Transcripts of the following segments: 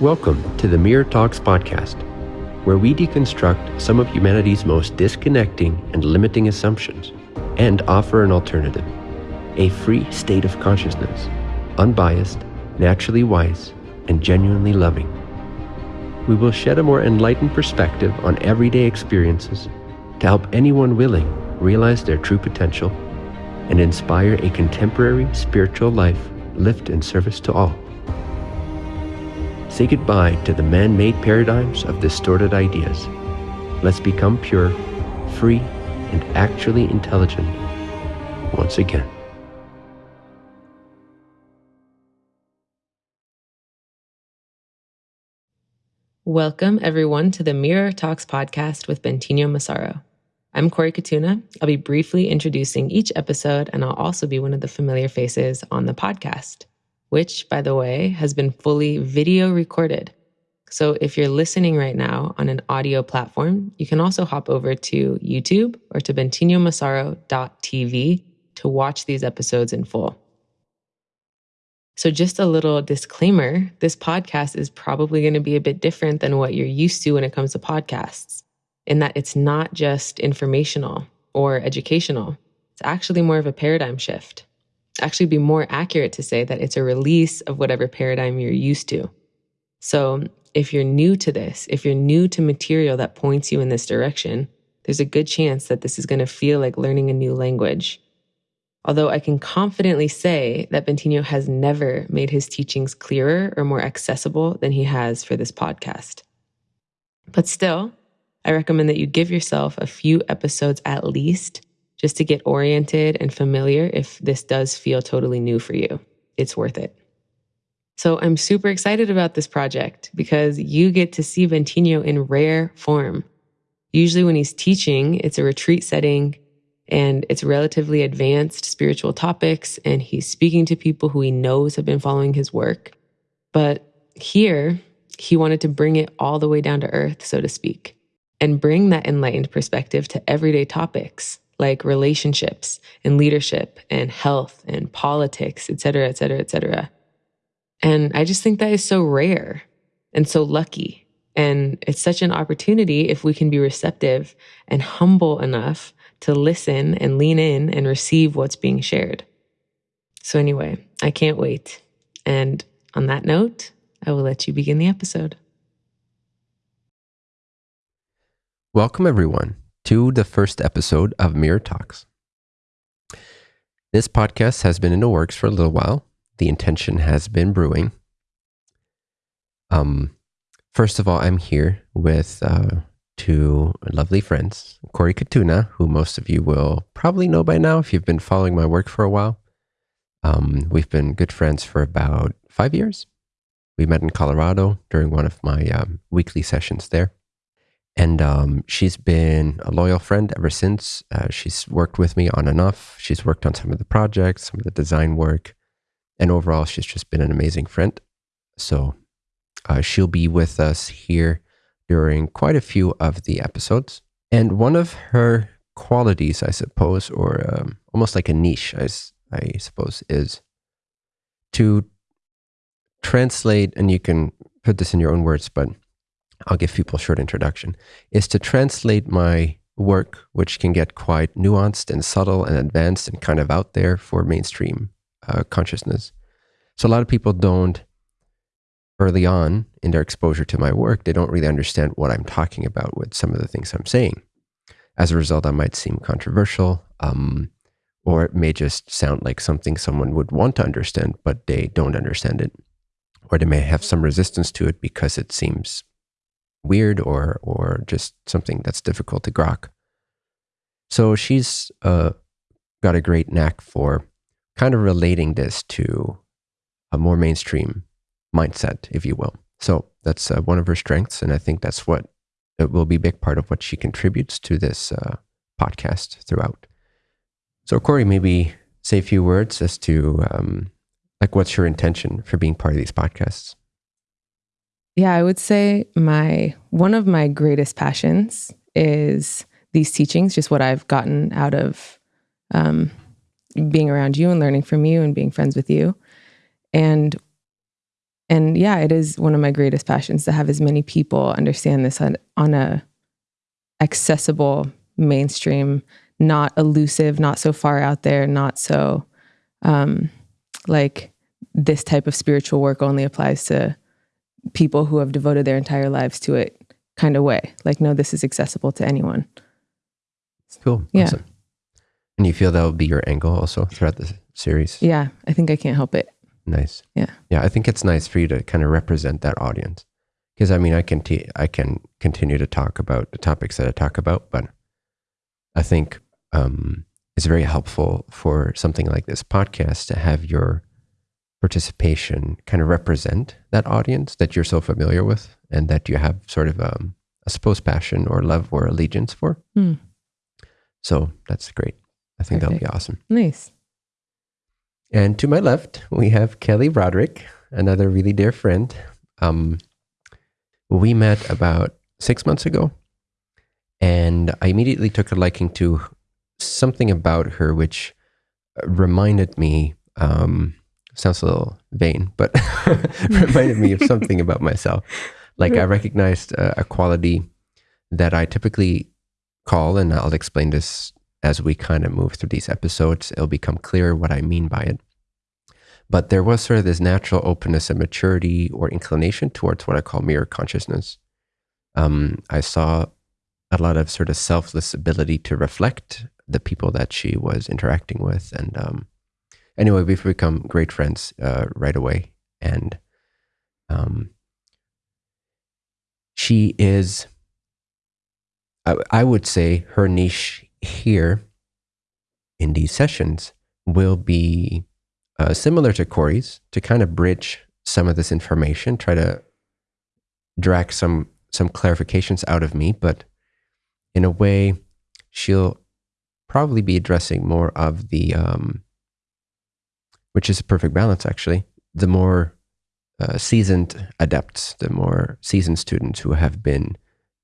Welcome to the Mirror Talks podcast, where we deconstruct some of humanity's most disconnecting and limiting assumptions and offer an alternative a free state of consciousness, unbiased, naturally wise, and genuinely loving. We will shed a more enlightened perspective on everyday experiences to help anyone willing realize their true potential and inspire a contemporary spiritual life lived in service to all. Say goodbye to the man made paradigms of distorted ideas. Let's become pure, free, and actually intelligent once again. Welcome, everyone, to the Mirror Talks podcast with Bentinho Massaro. I'm Corey Katuna. I'll be briefly introducing each episode, and I'll also be one of the familiar faces on the podcast, which, by the way, has been fully video recorded. So if you're listening right now on an audio platform, you can also hop over to YouTube or to bentinhomassaro.tv to watch these episodes in full. So, just a little disclaimer this podcast is probably going to be a bit different than what you're used to when it comes to podcasts, in that it's not just informational or educational. It's actually more of a paradigm shift. Actually, be more accurate to say that it's a release of whatever paradigm you're used to. So, if you're new to this, if you're new to material that points you in this direction, there's a good chance that this is going to feel like learning a new language Although I can confidently say that Bentinho has never made his teachings clearer or more accessible than he has for this podcast. But still, I recommend that you give yourself a few episodes at least just to get oriented and familiar if this does feel totally new for you. It's worth it. So I'm super excited about this project because you get to see Bentinho in rare form. Usually when he's teaching, it's a retreat setting and it's relatively advanced spiritual topics. And he's speaking to people who he knows have been following his work. But here, he wanted to bring it all the way down to earth, so to speak, and bring that enlightened perspective to everyday topics like relationships and leadership and health and politics, et cetera, et cetera, et cetera. And I just think that is so rare and so lucky. And it's such an opportunity if we can be receptive and humble enough to listen and lean in and receive what's being shared. So, anyway, I can't wait. And on that note, I will let you begin the episode. Welcome, everyone, to the first episode of Mirror Talks. This podcast has been in the works for a little while. The intention has been brewing. Um, first of all, I'm here with uh, two lovely friends, Corey Katuna, who most of you will probably know by now if you've been following my work for a while. Um, we've been good friends for about five years. We met in Colorado during one of my um, weekly sessions there. And um, she's been a loyal friend ever since. Uh, she's worked with me on and off. She's worked on some of the projects, some of the design work. And overall, she's just been an amazing friend. So uh, she'll be with us here during quite a few of the episodes. And one of her qualities, I suppose, or um, almost like a niche, I, I suppose, is to translate, and you can put this in your own words, but I'll give people a short introduction, is to translate my work, which can get quite nuanced and subtle and advanced and kind of out there for mainstream uh, consciousness. So a lot of people don't early on in their exposure to my work, they don't really understand what I'm talking about with some of the things I'm saying. As a result, I might seem controversial, um, or it may just sound like something someone would want to understand, but they don't understand it. Or they may have some resistance to it because it seems weird or or just something that's difficult to grok. So she's uh, got a great knack for kind of relating this to a more mainstream mindset, if you will. So that's uh, one of her strengths. And I think that's what it will be a big part of what she contributes to this uh, podcast throughout. So, Corey, maybe say a few words as to um, like what's your intention for being part of these podcasts? Yeah, I would say my one of my greatest passions is these teachings, just what I've gotten out of um, being around you and learning from you and being friends with you. And and yeah, it is one of my greatest passions to have as many people understand this on, on a accessible mainstream, not elusive, not so far out there, not so um, like this type of spiritual work only applies to people who have devoted their entire lives to it kind of way. Like, no, this is accessible to anyone. Cool. Yeah. Awesome. And you feel that will be your angle also throughout the series? Yeah, I think I can't help it. Nice. Yeah. Yeah, I think it's nice for you to kind of represent that audience. Because I mean, I can t- I can continue to talk about the topics that I talk about, but I think um, it's very helpful for something like this podcast to have your participation kind of represent that audience that you're so familiar with and that you have sort of um, a supposed passion or love or allegiance for. Hmm. So that's great. I think that'll be awesome. Nice. And to my left, we have Kelly Broderick, another really dear friend. Um, we met about six months ago, and I immediately took a liking to something about her, which reminded me. Um, sounds a little vain, but reminded me of something about myself. Like I recognized a, a quality that I typically call, and I'll explain this as we kind of move through these episodes, it'll become clear what I mean by it. But there was sort of this natural openness and maturity or inclination towards what I call mirror consciousness. Um, I saw a lot of sort of selfless ability to reflect the people that she was interacting with. And um, anyway, we've become great friends uh, right away. And um, she is, I, I would say, her niche here in these sessions will be uh, similar to Corey's to kind of bridge some of this information, try to drag some some clarifications out of me, but in a way, she'll probably be addressing more of the, um, which is a perfect balance actually, the more uh, seasoned adepts, the more seasoned students who have been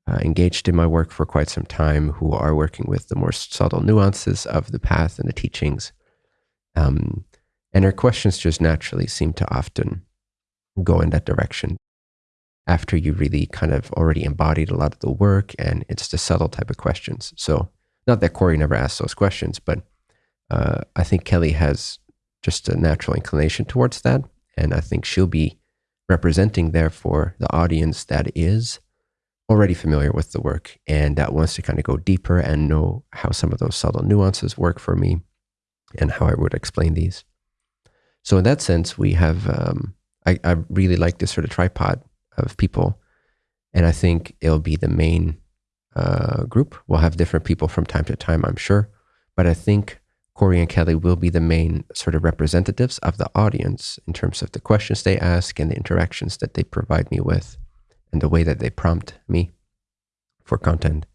uh, engaged in my work for quite some time, who are working with the more subtle nuances of the path and the teachings. Um, and her questions just naturally seem to often go in that direction after you really kind of already embodied a lot of the work and it's the subtle type of questions. So, not that Corey never asked those questions, but uh, I think Kelly has just a natural inclination towards that. And I think she'll be representing, therefore, the audience that is already familiar with the work and that wants to kind of go deeper and know how some of those subtle nuances work for me and how I would explain these. So, in that sense, we have, um, I, I really like this sort of tripod of people. And I think it'll be the main uh, group. We'll have different people from time to time, I'm sure. But I think Corey and Kelly will be the main sort of representatives of the audience in terms of the questions they ask and the interactions that they provide me with and the way that they prompt me for content.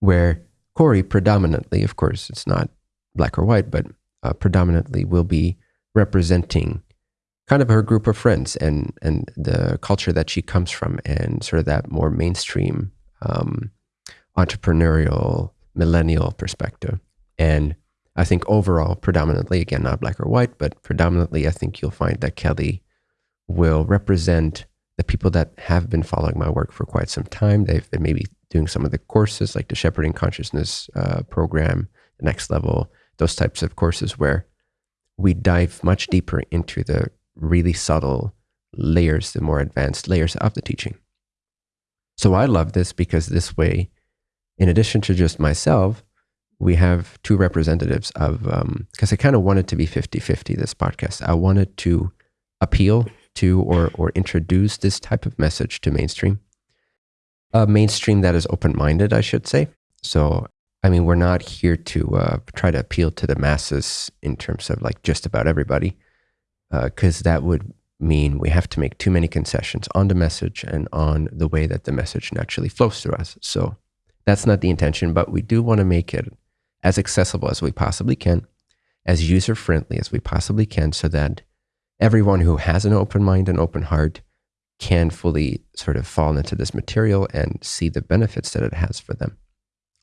Where Corey predominantly, of course, it's not black or white, but uh, predominantly will be representing kind of her group of friends and and the culture that she comes from and sort of that more mainstream um, entrepreneurial millennial perspective and i think overall predominantly again not black or white but predominantly i think you'll find that kelly will represent the people that have been following my work for quite some time they've been maybe doing some of the courses like the shepherding consciousness uh, program the next level those types of courses where we dive much deeper into the really subtle layers, the more advanced layers of the teaching. So I love this because this way, in addition to just myself, we have two representatives of, because I kind of wanted to be 50 50 this podcast. I wanted to appeal to or, or introduce this type of message to mainstream. A mainstream that is open minded, I should say. So, I mean, we're not here to uh, try to appeal to the masses in terms of like just about everybody because uh, that would mean we have to make too many concessions on the message and on the way that the message naturally flows through us. So that's not the intention, but we do want to make it as accessible as we possibly can, as user friendly as we possibly can, so that everyone who has an open mind and open heart can fully sort of fall into this material and see the benefits that it has for them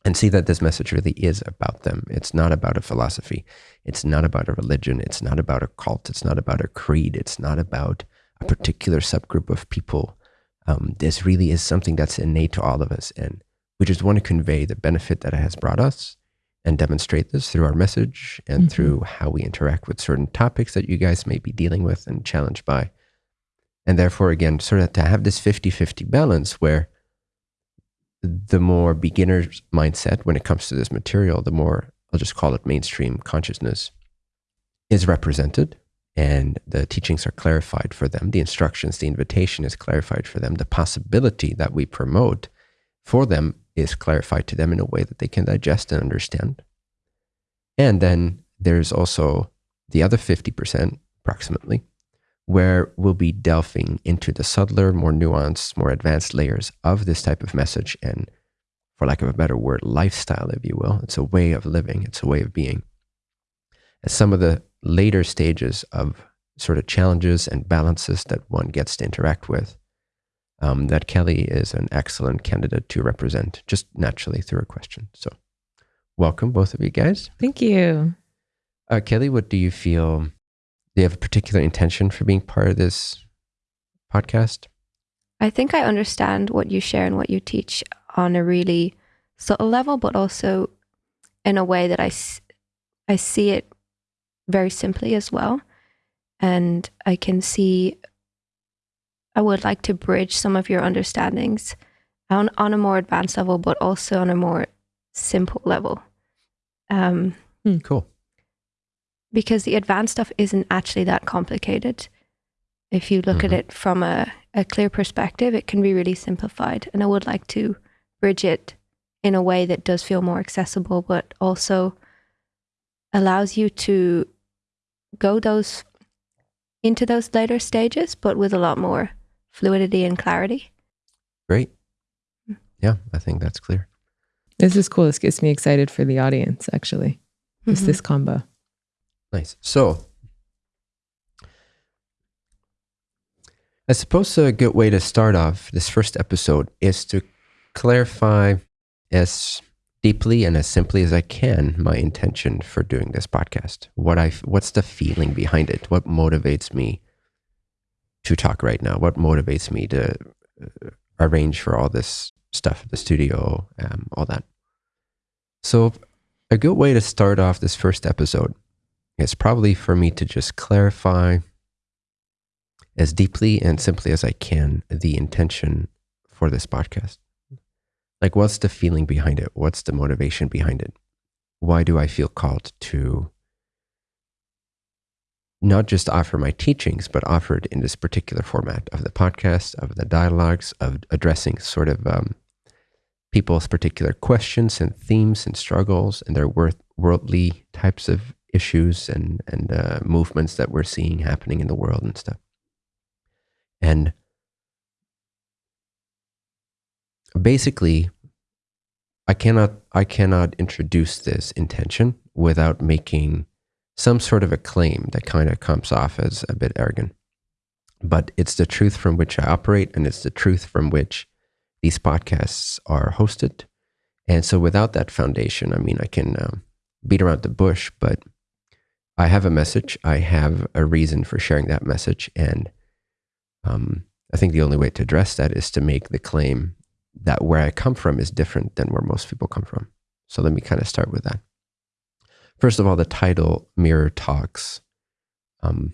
and see that this message really is about them. It's not about a philosophy. It's not about a religion. It's not about a cult. It's not about a creed. It's not about a particular subgroup of people. Um, this really is something that's innate to all of us. And we just want to convey the benefit that it has brought us and demonstrate this through our message and mm-hmm. through how we interact with certain topics that you guys may be dealing with and challenged by. And therefore, again, sort of to have this 50 50 balance where the more beginner's mindset when it comes to this material, the more I'll just call it mainstream consciousness is represented and the teachings are clarified for them. The instructions, the invitation is clarified for them. The possibility that we promote for them is clarified to them in a way that they can digest and understand. And then there's also the other 50%, approximately, where we'll be delving into the subtler, more nuanced, more advanced layers of this type of message and, for lack of a better word, lifestyle, if you will. It's a way of living, it's a way of being. As some of the later stages of sort of challenges and balances that one gets to interact with um, that Kelly is an excellent candidate to represent just naturally through a question. So, welcome, both of you guys. Thank you. Uh, Kelly, what do you feel? Do you have a particular intention for being part of this podcast? I think I understand what you share and what you teach on a really subtle level, but also in a way that I, I see it very simply as well. And I can see I would like to bridge some of your understandings on, on a more advanced level, but also on a more simple level. Um, hmm. cool. Because the advanced stuff isn't actually that complicated. If you look mm-hmm. at it from a, a clear perspective, it can be really simplified. And I would like to bridge it in a way that does feel more accessible, but also allows you to go those into those later stages, but with a lot more fluidity and clarity. Great. Yeah, I think that's clear. This is cool. This gets me excited for the audience, actually. It's mm-hmm. this combo. Nice. So, I suppose a good way to start off this first episode is to clarify as deeply and as simply as I can my intention for doing this podcast. What I what's the feeling behind it? What motivates me to talk right now? What motivates me to uh, arrange for all this stuff at the studio, um, all that? So, a good way to start off this first episode is probably for me to just clarify as deeply and simply as I can the intention for this podcast. Like, what's the feeling behind it? What's the motivation behind it? Why do I feel called to not just offer my teachings, but offer it in this particular format of the podcast, of the dialogues, of addressing sort of um, people's particular questions and themes and struggles and their worth, worldly types of issues and and uh, movements that we're seeing happening in the world and stuff. And basically, I cannot I cannot introduce this intention without making some sort of a claim that kind of comes off as a bit arrogant. But it's the truth from which I operate, and it's the truth from which these podcasts are hosted. And so, without that foundation, I mean, I can um, beat around the bush, but I have a message. I have a reason for sharing that message. And um, I think the only way to address that is to make the claim that where I come from is different than where most people come from. So, let me kind of start with that. First of all, the title Mirror Talks. Um,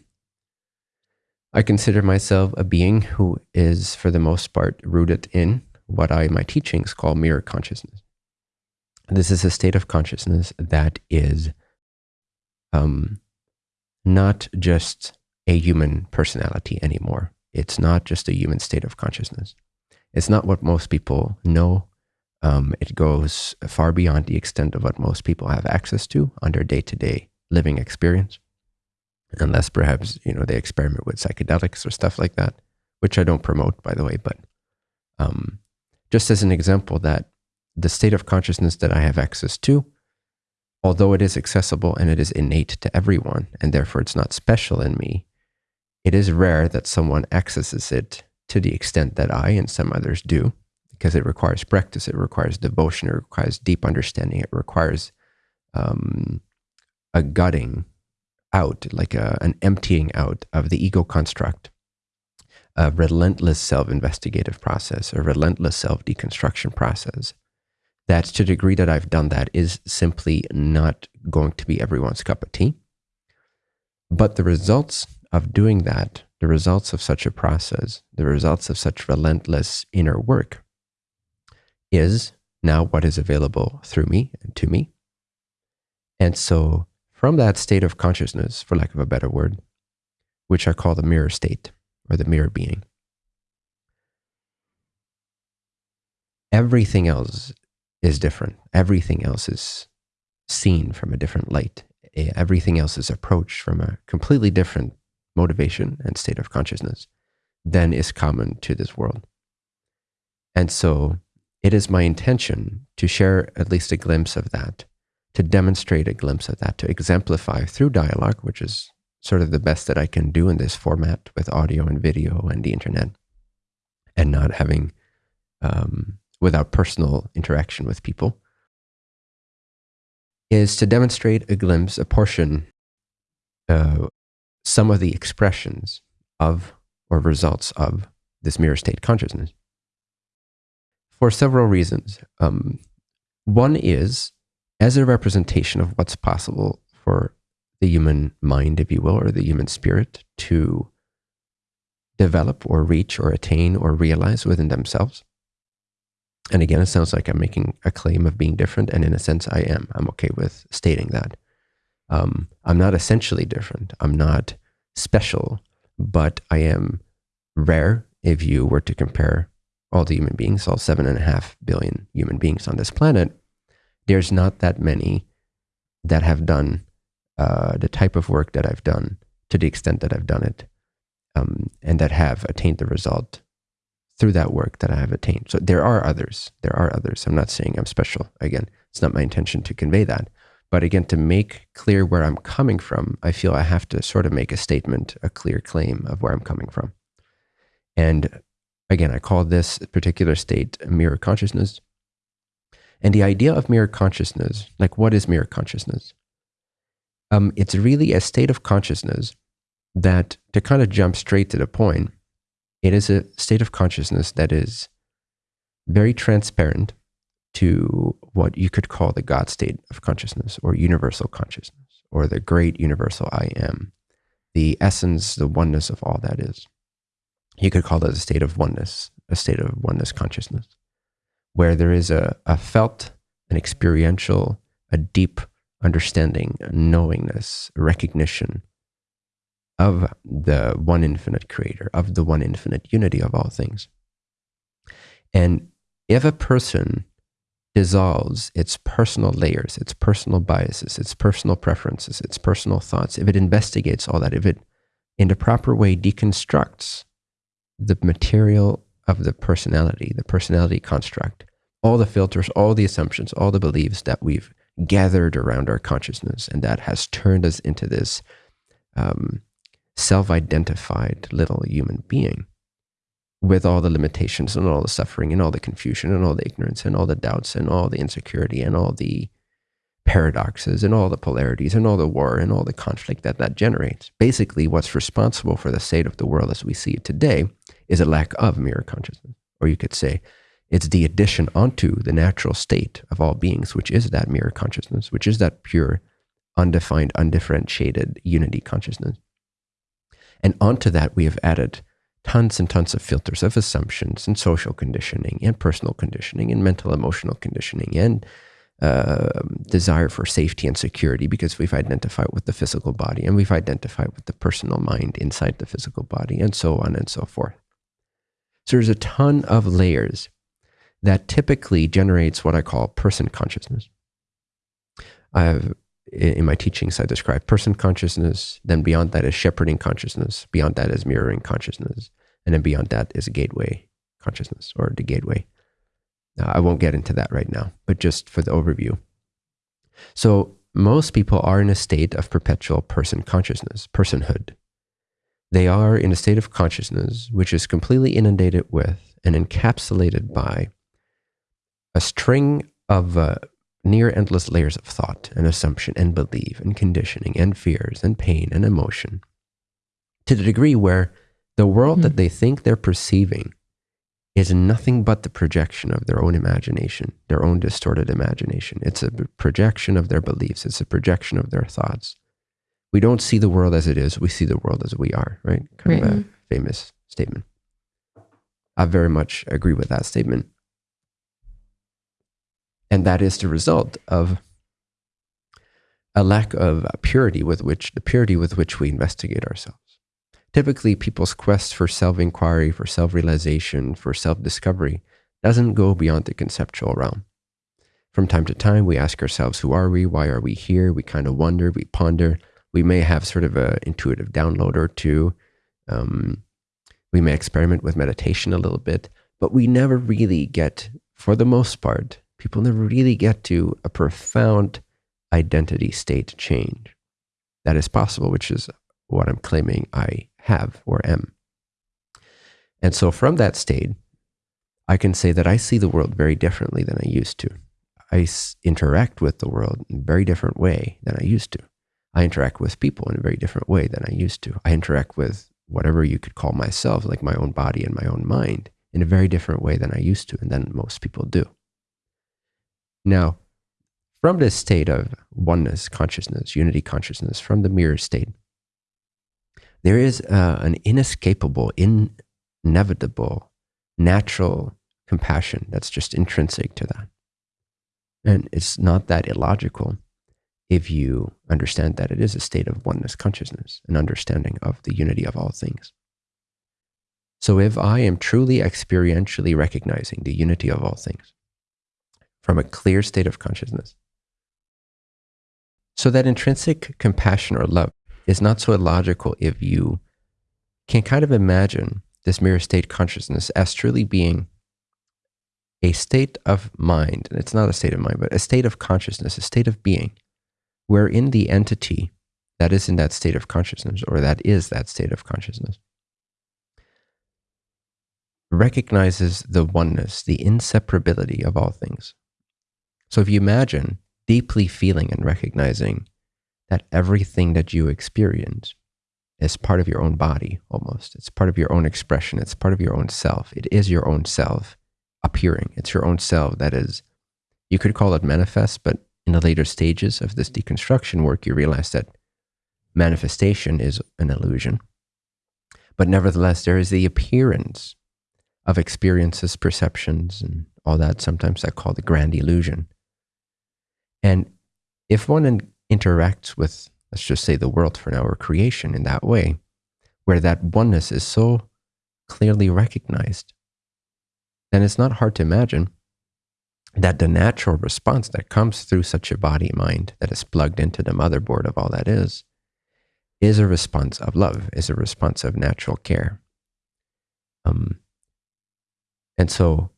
I consider myself a being who is, for the most part, rooted in what I, my teachings, call mirror consciousness. This is a state of consciousness that is um, not just a human personality anymore. It's not just a human state of consciousness. It's not what most people know um, it goes far beyond the extent of what most people have access to on their day-to-day living experience, unless perhaps you know they experiment with psychedelics or stuff like that, which I don't promote, by the way. But um, just as an example, that the state of consciousness that I have access to, although it is accessible and it is innate to everyone, and therefore it's not special in me, it is rare that someone accesses it to the extent that I and some others do because it requires practice, it requires devotion, it requires deep understanding, it requires um, a gutting out, like a, an emptying out of the ego construct a relentless self investigative process, a relentless self deconstruction process. That to the degree that I've done that is simply not going to be everyone's cup of tea. But the results of doing that, the results of such a process, the results of such relentless inner work is now what is available through me and to me. And so, from that state of consciousness, for lack of a better word, which I call the mirror state or the mirror being, everything else is different. Everything else is seen from a different light. Everything else is approached from a completely different motivation and state of consciousness than is common to this world. And so it is my intention to share at least a glimpse of that, to demonstrate a glimpse of that, to exemplify through dialogue, which is sort of the best that I can do in this format with audio and video and the internet, and not having, um, without personal interaction with people, is to demonstrate a glimpse, a portion, uh, some of the expressions of or results of this mirror state consciousness for several reasons. Um, one is as a representation of what's possible for the human mind, if you will, or the human spirit to develop or reach or attain or realize within themselves. And again, it sounds like I'm making a claim of being different. And in a sense, I am. I'm okay with stating that. Um, I'm not essentially different. I'm not special, but I am rare if you were to compare all the human beings, all seven and a half billion human beings on this planet, there's not that many that have done uh, the type of work that I've done to the extent that I've done it, um, and that have attained the result through that work that I have attained. So there are others. There are others. I'm not saying I'm special. Again, it's not my intention to convey that. But again, to make clear where I'm coming from, I feel I have to sort of make a statement, a clear claim of where I'm coming from. And Again, I call this particular state mirror consciousness. And the idea of mirror consciousness, like what is mirror consciousness? Um, it's really a state of consciousness that, to kind of jump straight to the point, it is a state of consciousness that is very transparent to what you could call the God state of consciousness or universal consciousness or the great universal I am, the essence, the oneness of all that is you could call it a state of oneness, a state of oneness consciousness, where there is a, a felt, an experiential, a deep understanding, a knowingness, a recognition of the one infinite creator, of the one infinite unity of all things. And if a person dissolves its personal layers, its personal biases, its personal preferences, its personal thoughts, if it investigates all that, if it in the proper way deconstructs the material of the personality, the personality construct, all the filters, all the assumptions, all the beliefs that we've gathered around our consciousness, and that has turned us into this um, self identified little human being with all the limitations and all the suffering and all the confusion and all the ignorance and all the doubts and all the insecurity and all the paradoxes and all the polarities and all the war and all the conflict that that generates. Basically, what's responsible for the state of the world as we see it today is a lack of mirror consciousness. Or you could say it's the addition onto the natural state of all beings, which is that mirror consciousness, which is that pure, undefined, undifferentiated unity consciousness. And onto that, we have added tons and tons of filters of assumptions and social conditioning and personal conditioning and mental emotional conditioning and uh, desire for safety and security because we've identified with the physical body and we've identified with the personal mind inside the physical body and so on and so forth. So there's a ton of layers that typically generates what I call person consciousness. I have in my teachings, I describe person consciousness. Then beyond that is shepherding consciousness. Beyond that is mirroring consciousness. And then beyond that is gateway consciousness or the gateway. Uh, I won't get into that right now, but just for the overview. So, most people are in a state of perpetual person consciousness, personhood. They are in a state of consciousness which is completely inundated with and encapsulated by a string of uh, near endless layers of thought and assumption and belief and conditioning and fears and pain and emotion to the degree where The world that Mhm. they think they're perceiving is nothing but the projection of their own imagination, their own distorted imagination. It's a projection of their beliefs, it's a projection of their thoughts. We don't see the world as it is, we see the world as we are, right? Kind of a famous statement. I very much agree with that statement. And that is the result of a lack of purity with which the purity with which we investigate ourselves. Typically, people's quest for self inquiry, for self realization, for self discovery doesn't go beyond the conceptual realm. From time to time, we ask ourselves, who are we? Why are we here? We kind of wonder, we ponder. We may have sort of an intuitive download or two. Um, we may experiment with meditation a little bit, but we never really get, for the most part, people never really get to a profound identity state change. That is possible, which is what I'm claiming I have or am. And so from that state, I can say that I see the world very differently than I used to. I interact with the world in a very different way than I used to. I interact with people in a very different way than I used to. I interact with whatever you could call myself, like my own body and my own mind, in a very different way than I used to and than most people do. Now, from this state of oneness consciousness, unity consciousness, from the mirror state, there is uh, an inescapable, inevitable, natural compassion that's just intrinsic to that. And it's not that illogical if you understand that it is a state of oneness consciousness, an understanding of the unity of all things. So if I am truly experientially recognizing the unity of all things from a clear state of consciousness, so that intrinsic compassion or love is not so illogical if you can kind of imagine this mirror state consciousness as truly being a state of mind. And it's not a state of mind, but a state of consciousness, a state of being, wherein the entity that is in that state of consciousness or that is that state of consciousness recognizes the oneness, the inseparability of all things. So if you imagine deeply feeling and recognizing that everything that you experience is part of your own body almost. It's part of your own expression. It's part of your own self. It is your own self appearing. It's your own self that is, you could call it manifest, but in the later stages of this deconstruction work, you realize that manifestation is an illusion. But nevertheless, there is the appearance of experiences, perceptions, and all that. Sometimes I call the grand illusion. And if one interacts with, let's just say, the world for now or creation in that way, where that oneness is so clearly recognized, then it's not hard to imagine that the natural response that comes through such a body mind that is plugged into the motherboard of all that is, is a response of love, is a response of natural care. Um, and so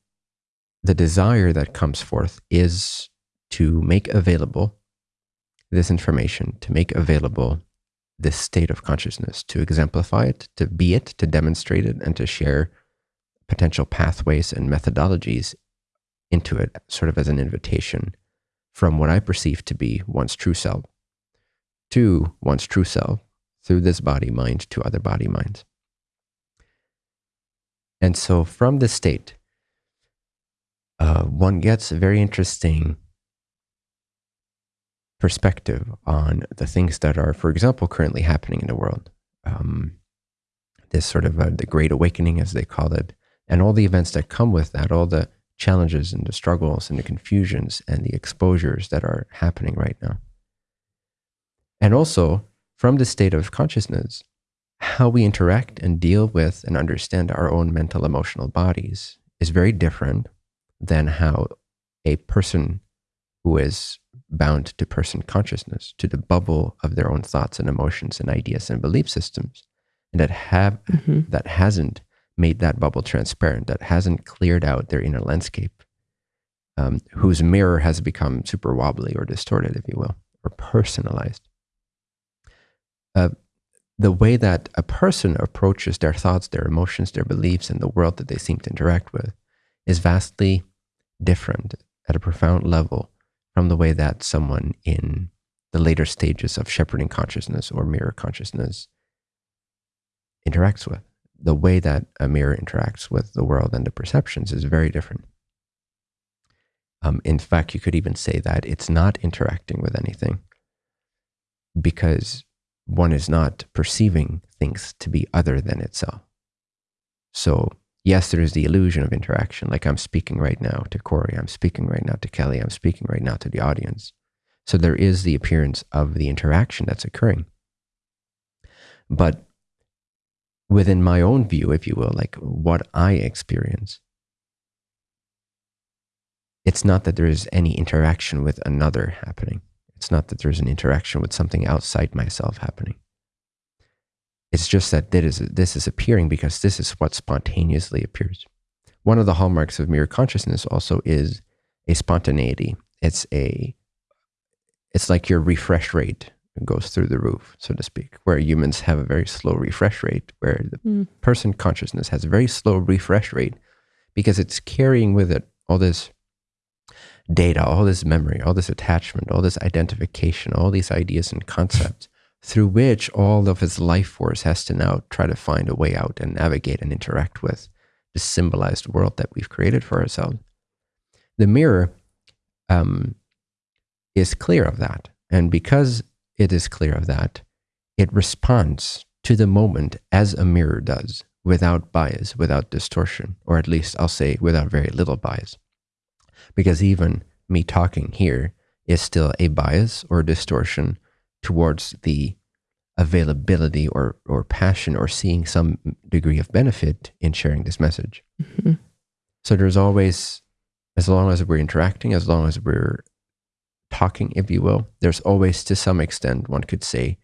the desire that comes forth is to make available this information, to make available this state of consciousness, to exemplify it, to be it, to demonstrate it, and to share potential pathways and methodologies into it, sort of as an invitation from what I perceive to be one's true self to one's true self through this body mind to other body minds. And so from this state, uh, one gets very interesting perspective on the things that are, for example, currently happening in the world. Um, this sort of uh, the Great Awakening, as they call it, and all the events that come with that, all the challenges and the struggles and the confusions and the exposures that are happening right now. And also, from the state of consciousness, how we interact and deal with and understand our own mental emotional bodies is very different than how a person who is bound to person consciousness, to the bubble of their own thoughts and emotions and ideas and belief systems, and that have Mhm. that hasn't made that bubble transparent, that hasn't cleared out their inner landscape, um, whose mirror has become super wobbly or distorted, if you will, or personalized. Uh, the way that a person approaches their thoughts, their emotions, their beliefs, and the world that they seem to interact with is vastly different at a profound level from the way that someone in the later stages of shepherding consciousness or mirror consciousness interacts with. the way that a mirror interacts with the world and the perceptions is very different. Um, in fact, you could even say that it's not interacting with anything because one is not perceiving things to be other than itself. So, yes, there is the illusion of interaction. Like I'm speaking right now to Corey, I'm speaking right now to Kelly, I'm speaking right now to the audience. So, there is the appearance of the interaction that's occurring. But within my own view, if you will, like what I experience, it's not that there is any interaction with another happening. It's not that there's an interaction with something outside myself happening. It's just that this is, this is appearing because this is what spontaneously appears. One of the hallmarks of mirror consciousness also is a spontaneity. It's a it's like your refresh rate goes through the roof, so to speak, where humans have a very slow refresh rate, where the mm. person consciousness has a very slow refresh rate because it's carrying with it all this data, all this memory, all this attachment, all this identification, all these ideas and concepts through which all of his life force has to now try to find a way out and navigate and interact with the symbolized world that we've created for ourselves. The mirror um, is clear of that. And because it is clear of that, it responds to the moment as a mirror does, without bias, without distortion, or at least I'll say without very little bias because even me talking here is still a bias or distortion towards the availability or, or passion or seeing some degree of benefit in sharing this message. Mm-hmm. So there's always, as long as we're interacting, as long as we're talking, if you will, there's always to some extent, one could say,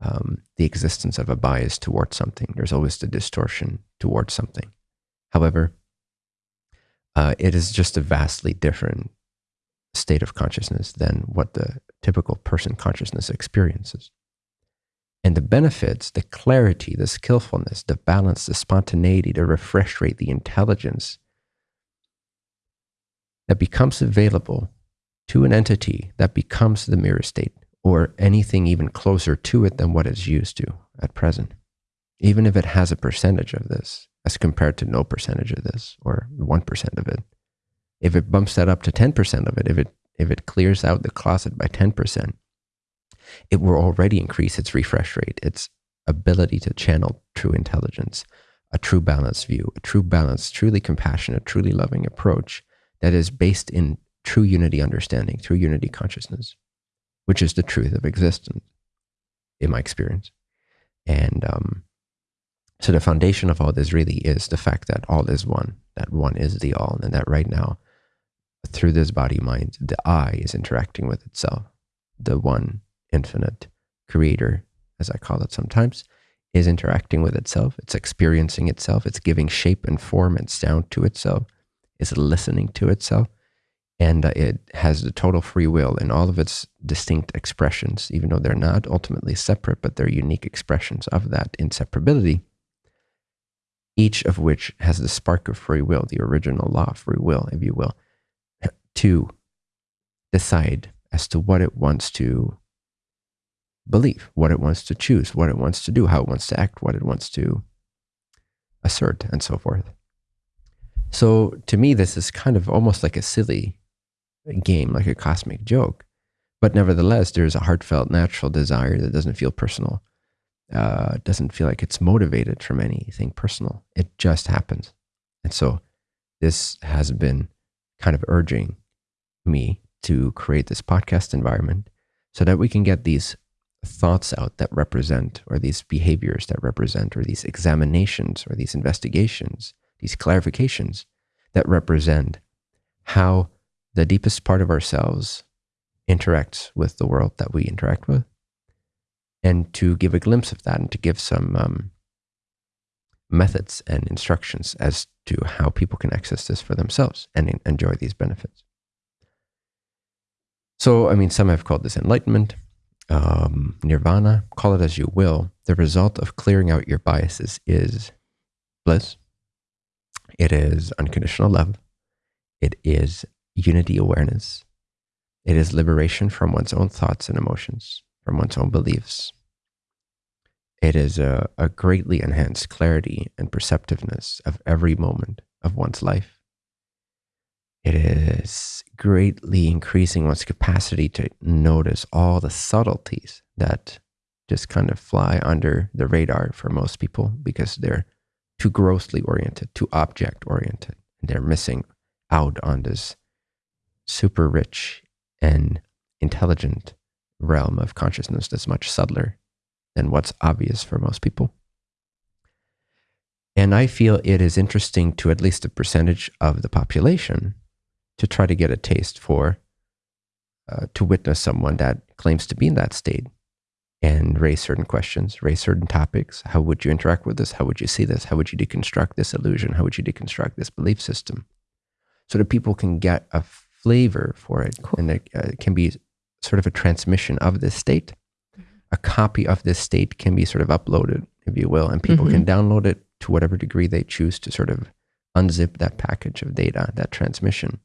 um, the existence of a bias towards something. There's always the distortion towards something. However, uh, it is just a vastly different state of consciousness than what the typical person consciousness experiences. And the benefits, the clarity, the skillfulness, the balance, the spontaneity, the refresh rate, the intelligence that becomes available to an entity that becomes the mirror state or anything even closer to it than what it's used to at present, even if it has a percentage of this, as compared to no percentage of this or 1% of it. If it bumps that up to 10% of it, if it if it clears out the closet by 10%, it will already increase its refresh rate, its ability to channel true intelligence, a true balanced view, a true balanced, truly compassionate, truly loving approach that is based in true unity understanding, true unity consciousness, which is the truth of existence, in my experience. And um, so the foundation of all this really is the fact that all is one, that one is the all, and that right now, through this body mind, the I is interacting with itself. The one infinite creator, as I call it sometimes, is interacting with itself. It's experiencing itself. It's giving shape and form and sound to itself. It's listening to itself. And uh, it has the total free will in all of its distinct expressions, even though they're not ultimately separate, but they're unique expressions of that inseparability each of which has the spark of free will, the original law of free will, if you will, to decide as to what it wants to believe, what it wants to choose, what it wants to do, how it wants to act, what it wants to assert, and so forth. So to me, this is kind of almost like a silly game, like a cosmic joke. But nevertheless, there's a heartfelt, natural desire that doesn't feel personal uh, doesn't feel like it's motivated from anything personal. It just happens. And so this has been kind of urging me to create this podcast environment so that we can get these thoughts out that represent, or these behaviors that represent, or these examinations, or these investigations, these clarifications that represent how the deepest part of ourselves interacts with the world that we interact with and to give a glimpse of that and to give some um, methods and instructions as to how people can access this for themselves and enjoy these benefits. So, I mean, some have called this enlightenment, um, nirvana, call it as you will. The result of clearing out your biases is bliss. It is unconditional love. It is unity awareness. It is liberation from one's own thoughts and emotions from one's own beliefs. it is a, a greatly enhanced clarity and perceptiveness of every moment of one's life. It is greatly increasing one's capacity to notice all the subtleties that just kind of fly under the radar for most people because they're too grossly oriented, too object oriented. And they're missing out on this super rich and intelligent realm of consciousness that's much subtler than what's obvious for most people. And I feel it is interesting to at least a percentage of the population to try to get a taste for, uh, to witness someone that claims to be in that state and raise certain questions, raise certain topics. How would you interact with this? How would you see this? How would you deconstruct this illusion? How would you deconstruct this belief system? So that people can get a flavor for it. Cool. And it uh, can be sort of a transmission of this state. Mm-hmm. A copy of this state can be sort of uploaded, if you will, and people mm-hmm. can download it to whatever degree they choose to sort of unzip that package of data, that transmission,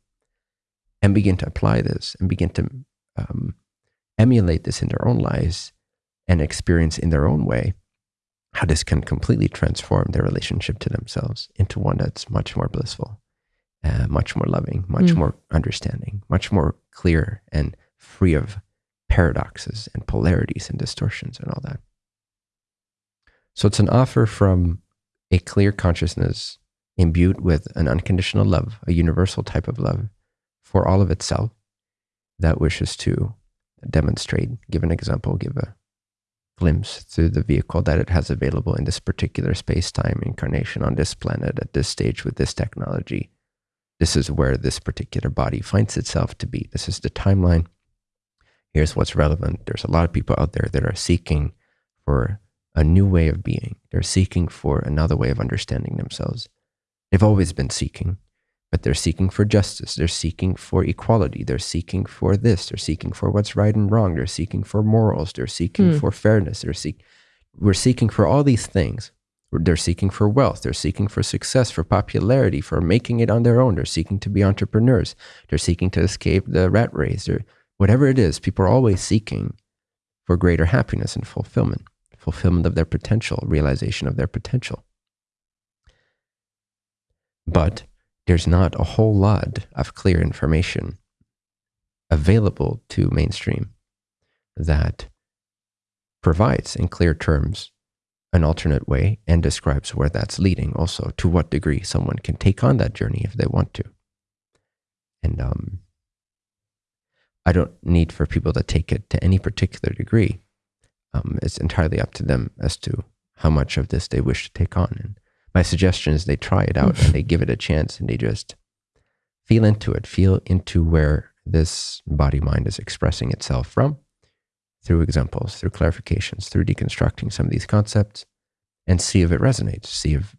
and begin to apply this and begin to um, emulate this in their own lives and experience in their own way how this can completely transform their relationship to themselves into one that's much more blissful, uh, much more loving, much mm. more understanding, much more clear and free of paradoxes and polarities and distortions and all that. So it's an offer from a clear consciousness imbued with an unconditional love, a universal type of love for all of itself that wishes to demonstrate, give an example, give a glimpse through the vehicle that it has available in this particular space time incarnation on this planet at this stage with this technology. This is where this particular body finds itself to be. This is the timeline. Here's what's relevant. There's a lot of people out there that are seeking for a new way of being. They're seeking for another way of understanding themselves. They've always been seeking but they're seeking for justice. They're seeking for equality. They're seeking for this. They're seeking for what's right and wrong. They're seeking for morals. They're seeking mm. for fairness. They're seek, we're seeking for all these things. They're seeking for wealth. They're seeking for success, for popularity, for making it on their own. They're seeking to be entrepreneurs. They're seeking to escape the rat race. They're, whatever it is, people are always seeking for greater happiness and fulfillment, fulfillment of their potential, realization of their potential. But there's not a whole lot of clear information available to mainstream that provides in clear terms an alternate way and describes where that's leading also to what degree someone can take on that journey if they want to. And um, i don't need for people to take it to any particular degree. Um, it's entirely up to them as to how much of this they wish to take on and my suggestion is they try it out and they give it a chance and they just feel into it, feel into where this body mind is expressing itself from through examples, through clarifications, through deconstructing some of these concepts and see if it resonates, see if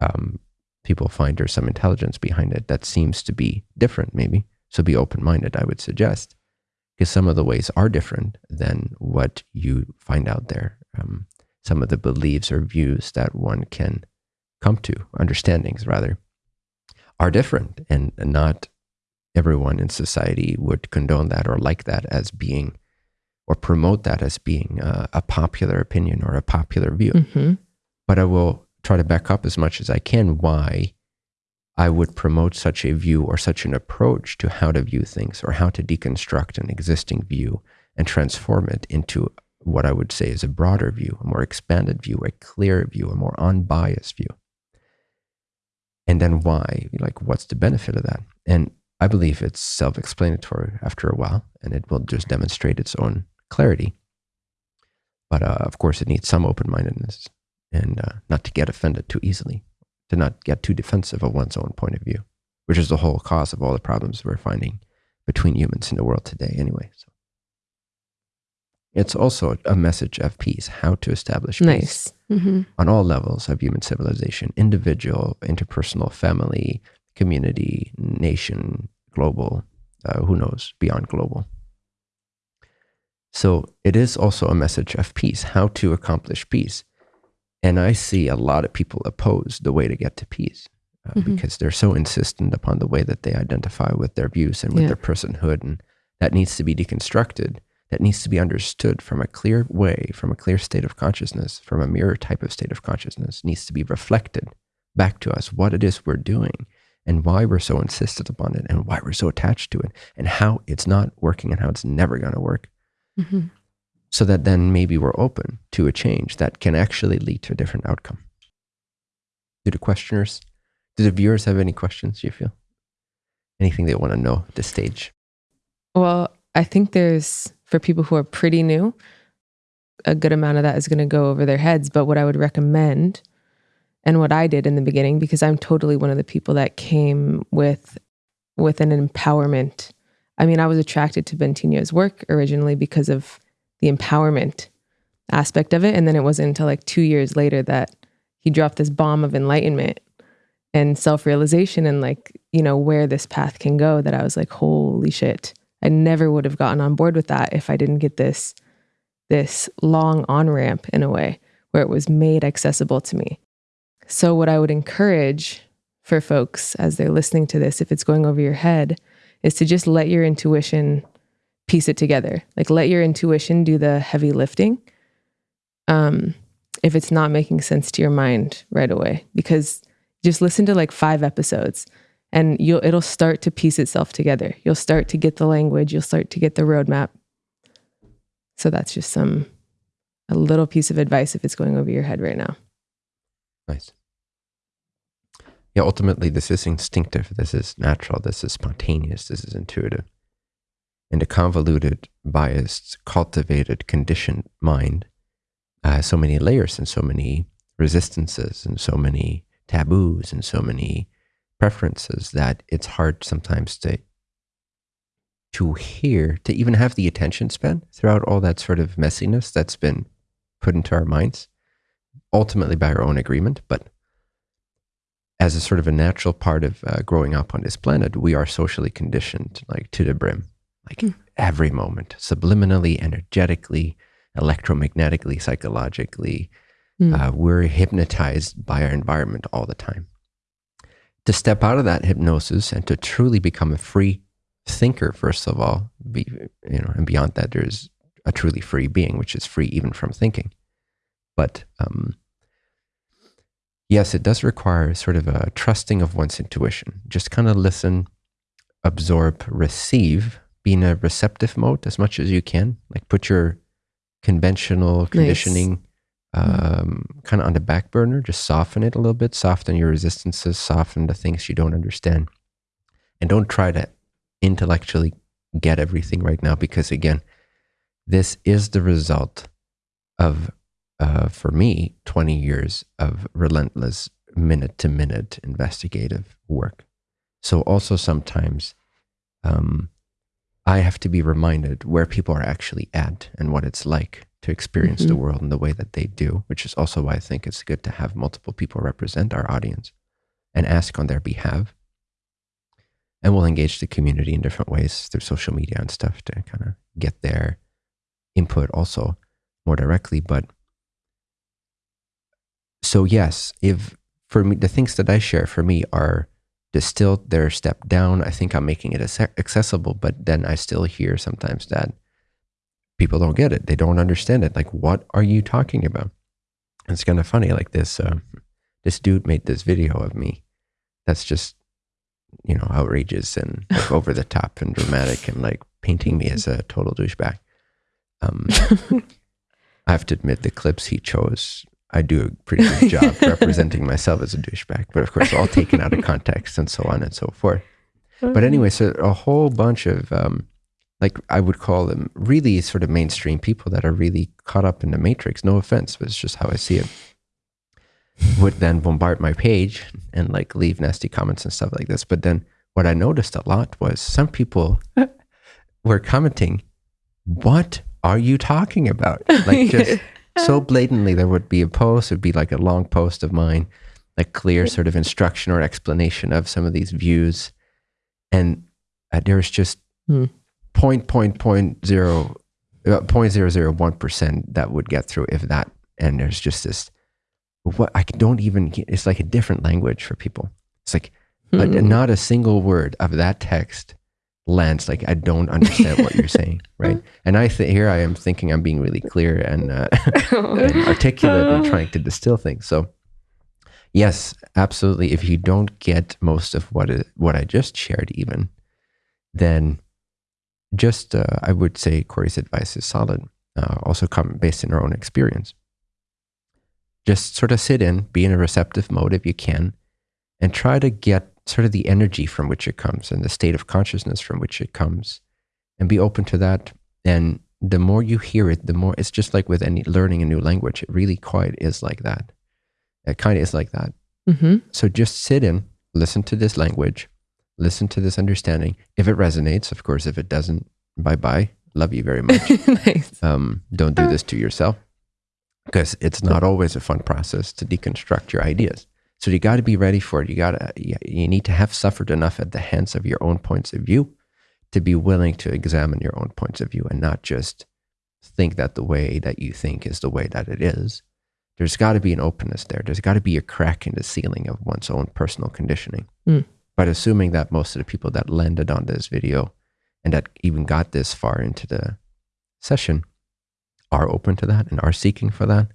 um, people find there's some intelligence behind it that seems to be different, maybe. So be open minded, I would suggest, because some of the ways are different than what you find out there. Um, some of the beliefs or views that one can come to, understandings rather, are different. And not everyone in society would condone that or like that as being, or promote that as being a, a popular opinion or a popular view. Mm-hmm. But I will try to back up as much as I can why I would promote such a view or such an approach to how to view things or how to deconstruct an existing view and transform it into what I would say is a broader view, a more expanded view, a clearer view, a more unbiased view and then why? Like what's the benefit of that? And i believe it's self-explanatory after a while and it will just demonstrate its own clarity. But uh, of course it needs some open-mindedness and uh, not to get offended too easily to not get too defensive of one's own point of view which is the whole cause of all the problems we're finding between humans in the world today anyway so it's also a message of peace, how to establish nice. peace mm-hmm. on all levels of human civilization individual, interpersonal, family, community, nation, global, uh, who knows, beyond global. So it is also a message of peace, how to accomplish peace. And I see a lot of people oppose the way to get to peace uh, mm-hmm. because they're so insistent upon the way that they identify with their views and with yeah. their personhood. And that needs to be deconstructed that needs to be understood from a clear way, from a clear state of consciousness, from a mirror type of state of consciousness, needs to be reflected back to us what it is we're doing and why we're so insistent upon it and why we're so attached to it and how it's not working and how it's never going to work. Mm-hmm. So that then maybe we're open to a change that can actually lead to a different outcome. Do the questioners, do the viewers have any questions, you feel? Anything they want to know at this stage? Well, I think there's, for people who are pretty new, a good amount of that is going to go over their heads. But what I would recommend and what I did in the beginning, because I'm totally one of the people that came with with an empowerment. I mean, I was attracted to Bentinho's work originally because of the empowerment aspect of it. And then it wasn't until like two years later that he dropped this bomb of enlightenment and self realization and like, you know, where this path can go that I was like, holy shit. I never would have gotten on board with that if I didn't get this this long on ramp in a way where it was made accessible to me. So what I would encourage for folks as they're listening to this if it's going over your head is to just let your intuition piece it together. Like let your intuition do the heavy lifting. Um if it's not making sense to your mind right away because just listen to like 5 episodes and you'll it'll start to piece itself together. You'll start to get the language, you'll start to get the roadmap. So that's just some a little piece of advice if it's going over your head right now. Nice. Yeah, ultimately this is instinctive, this is natural, this is spontaneous, this is intuitive. And a convoluted, biased, cultivated, conditioned mind has so many layers and so many resistances and so many taboos and so many preferences that it's hard sometimes to to hear, to even have the attention span throughout all that sort of messiness that's been put into our minds, ultimately by our own agreement, but as a sort of a natural part of uh, growing up on this planet, we are socially conditioned like to the brim, like mm. every moment, subliminally, energetically, electromagnetically, psychologically. Mm. Uh, we're hypnotized by our environment all the time to step out of that hypnosis and to truly become a free thinker, first of all, be, you know, and beyond that, there's a truly free being, which is free even from thinking. But um, yes, it does require sort of a trusting of one's intuition. Just kind of listen, absorb, receive, be in a receptive mode as much as you can. Like put your conventional conditioning nice. Um, kind of on the back burner. Just soften it a little bit, soften your resistances, soften the things you don't understand. And don't try to intellectually get everything right now because, again, this is the result of, uh, for me, 20 years of relentless minute to minute investigative work. So, also sometimes um, I have to be reminded where people are actually at and what it's like to experience mm-hmm. the world in the way that they do, which is also why I think it's good to have multiple people represent our audience and ask on their behalf. And we'll engage the community in different ways through social media and stuff to kind of get their input also more directly. But so, yes, if for me, the things that I share for me are distilled, they're stepped down. I think I'm making it accessible, but then I still hear sometimes that people don't get it. They don't understand it. Like, what are you talking about? And it's kind of funny. Like this, uh, this dude made this video of me. That's just, you know, outrageous and like over the top and dramatic and like painting me as a total douchebag. Um, I have to admit, the clips he chose, I do a pretty good job representing myself as a douchebag. But of course, all taken out of context and so on and so forth. But anyway, so a whole bunch of um, like I would call them really sort of mainstream people that are really caught up in the matrix. No offense, but it's just how I see it. would then bombard my page and like leave nasty comments and stuff like this. But then what I noticed a lot was some people were commenting, What are you talking about? Like just so blatantly, there would be a post, it would be like a long post of mine, like clear sort of instruction or explanation of some of these views. And uh, there was just hmm point point point zero uh, point zero zero one percent that would get through if that and there's just this what I don't even it's like a different language for people it's like mm-hmm. not a single word of that text lands like I don't understand what you're saying, right? And I th- here I am thinking I'm being really clear and, uh, and articulate and trying to distill things. So yes, absolutely. If you don't get most of what it, what I just shared, even then, just uh, I would say Corey's advice is solid. Uh, also, come based in our own experience. Just sort of sit in, be in a receptive mode if you can, and try to get sort of the energy from which it comes and the state of consciousness from which it comes, and be open to that. And the more you hear it, the more it's just like with any learning a new language. It really quite is like that. It kind of is like that. Mm-hmm. So just sit in, listen to this language, listen to this understanding. If it resonates, of course. If it doesn't, bye bye. Love you very much. nice. Um, don't do this to yourself because it's not always a fun process to deconstruct your ideas. So you got to be ready for it. You got to, you need to have suffered enough at the hands of your own points of view to be willing to examine your own points of view and not just think that the way that you think is the way that it is. There's got to be an openness there. There's got to be a crack in the ceiling of one's own personal conditioning. Mm. But assuming that most of the people that landed on this video and that even got this far into the session are open to that and are seeking for that,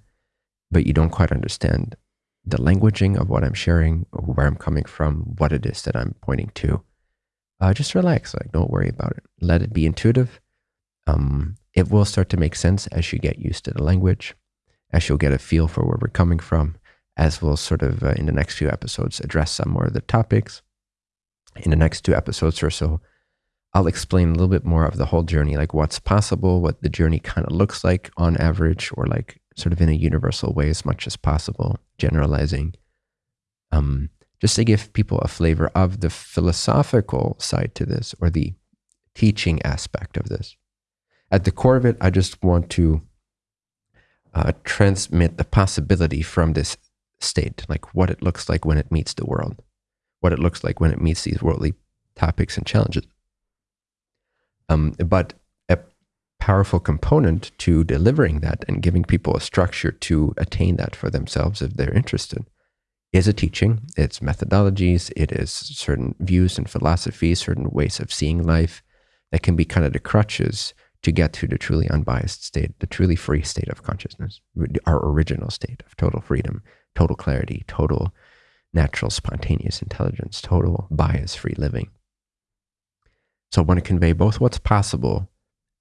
but you don't quite understand the languaging of what I'm sharing, where I'm coming from, what it is that I'm pointing to, uh, just relax. Like, don't worry about it. Let it be intuitive. Um, it will start to make sense as you get used to the language, as you'll get a feel for where we're coming from, as we'll sort of uh, in the next few episodes address some more of the topics. In the next two episodes or so, I'll explain a little bit more of the whole journey, like what's possible, what the journey kind of looks like on average, or like sort of in a universal way as much as possible, generalizing. Um, just to give people a flavor of the philosophical side to this or the teaching aspect of this. At the core of it, I just want to uh, transmit the possibility from this state, like what it looks like when it meets the world, what it looks like when it meets these worldly topics and challenges. Um, but a powerful component to delivering that and giving people a structure to attain that for themselves if they're interested is a teaching. It's methodologies, it is certain views and philosophies, certain ways of seeing life that can be kind of the crutches to get to the truly unbiased state, the truly free state of consciousness, our original state of total freedom, total clarity, total natural spontaneous intelligence, total bias free living. So I want to convey both what's possible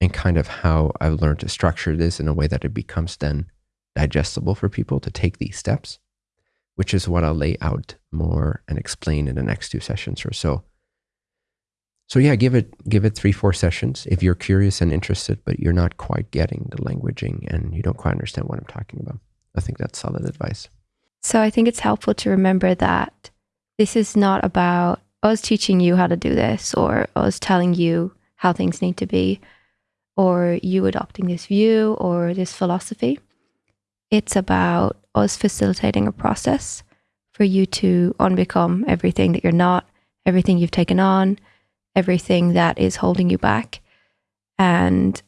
and kind of how I've learned to structure this in a way that it becomes then digestible for people to take these steps, which is what I'll lay out more and explain in the next two sessions or so. So yeah, give it give it three, four sessions if you're curious and interested, but you're not quite getting the languaging and you don't quite understand what I'm talking about. I think that's solid advice. So I think it's helpful to remember that this is not about us teaching you how to do this or us telling you how things need to be or you adopting this view or this philosophy. It's about us facilitating a process for you to unbecome everything that you're not, everything you've taken on, everything that is holding you back, and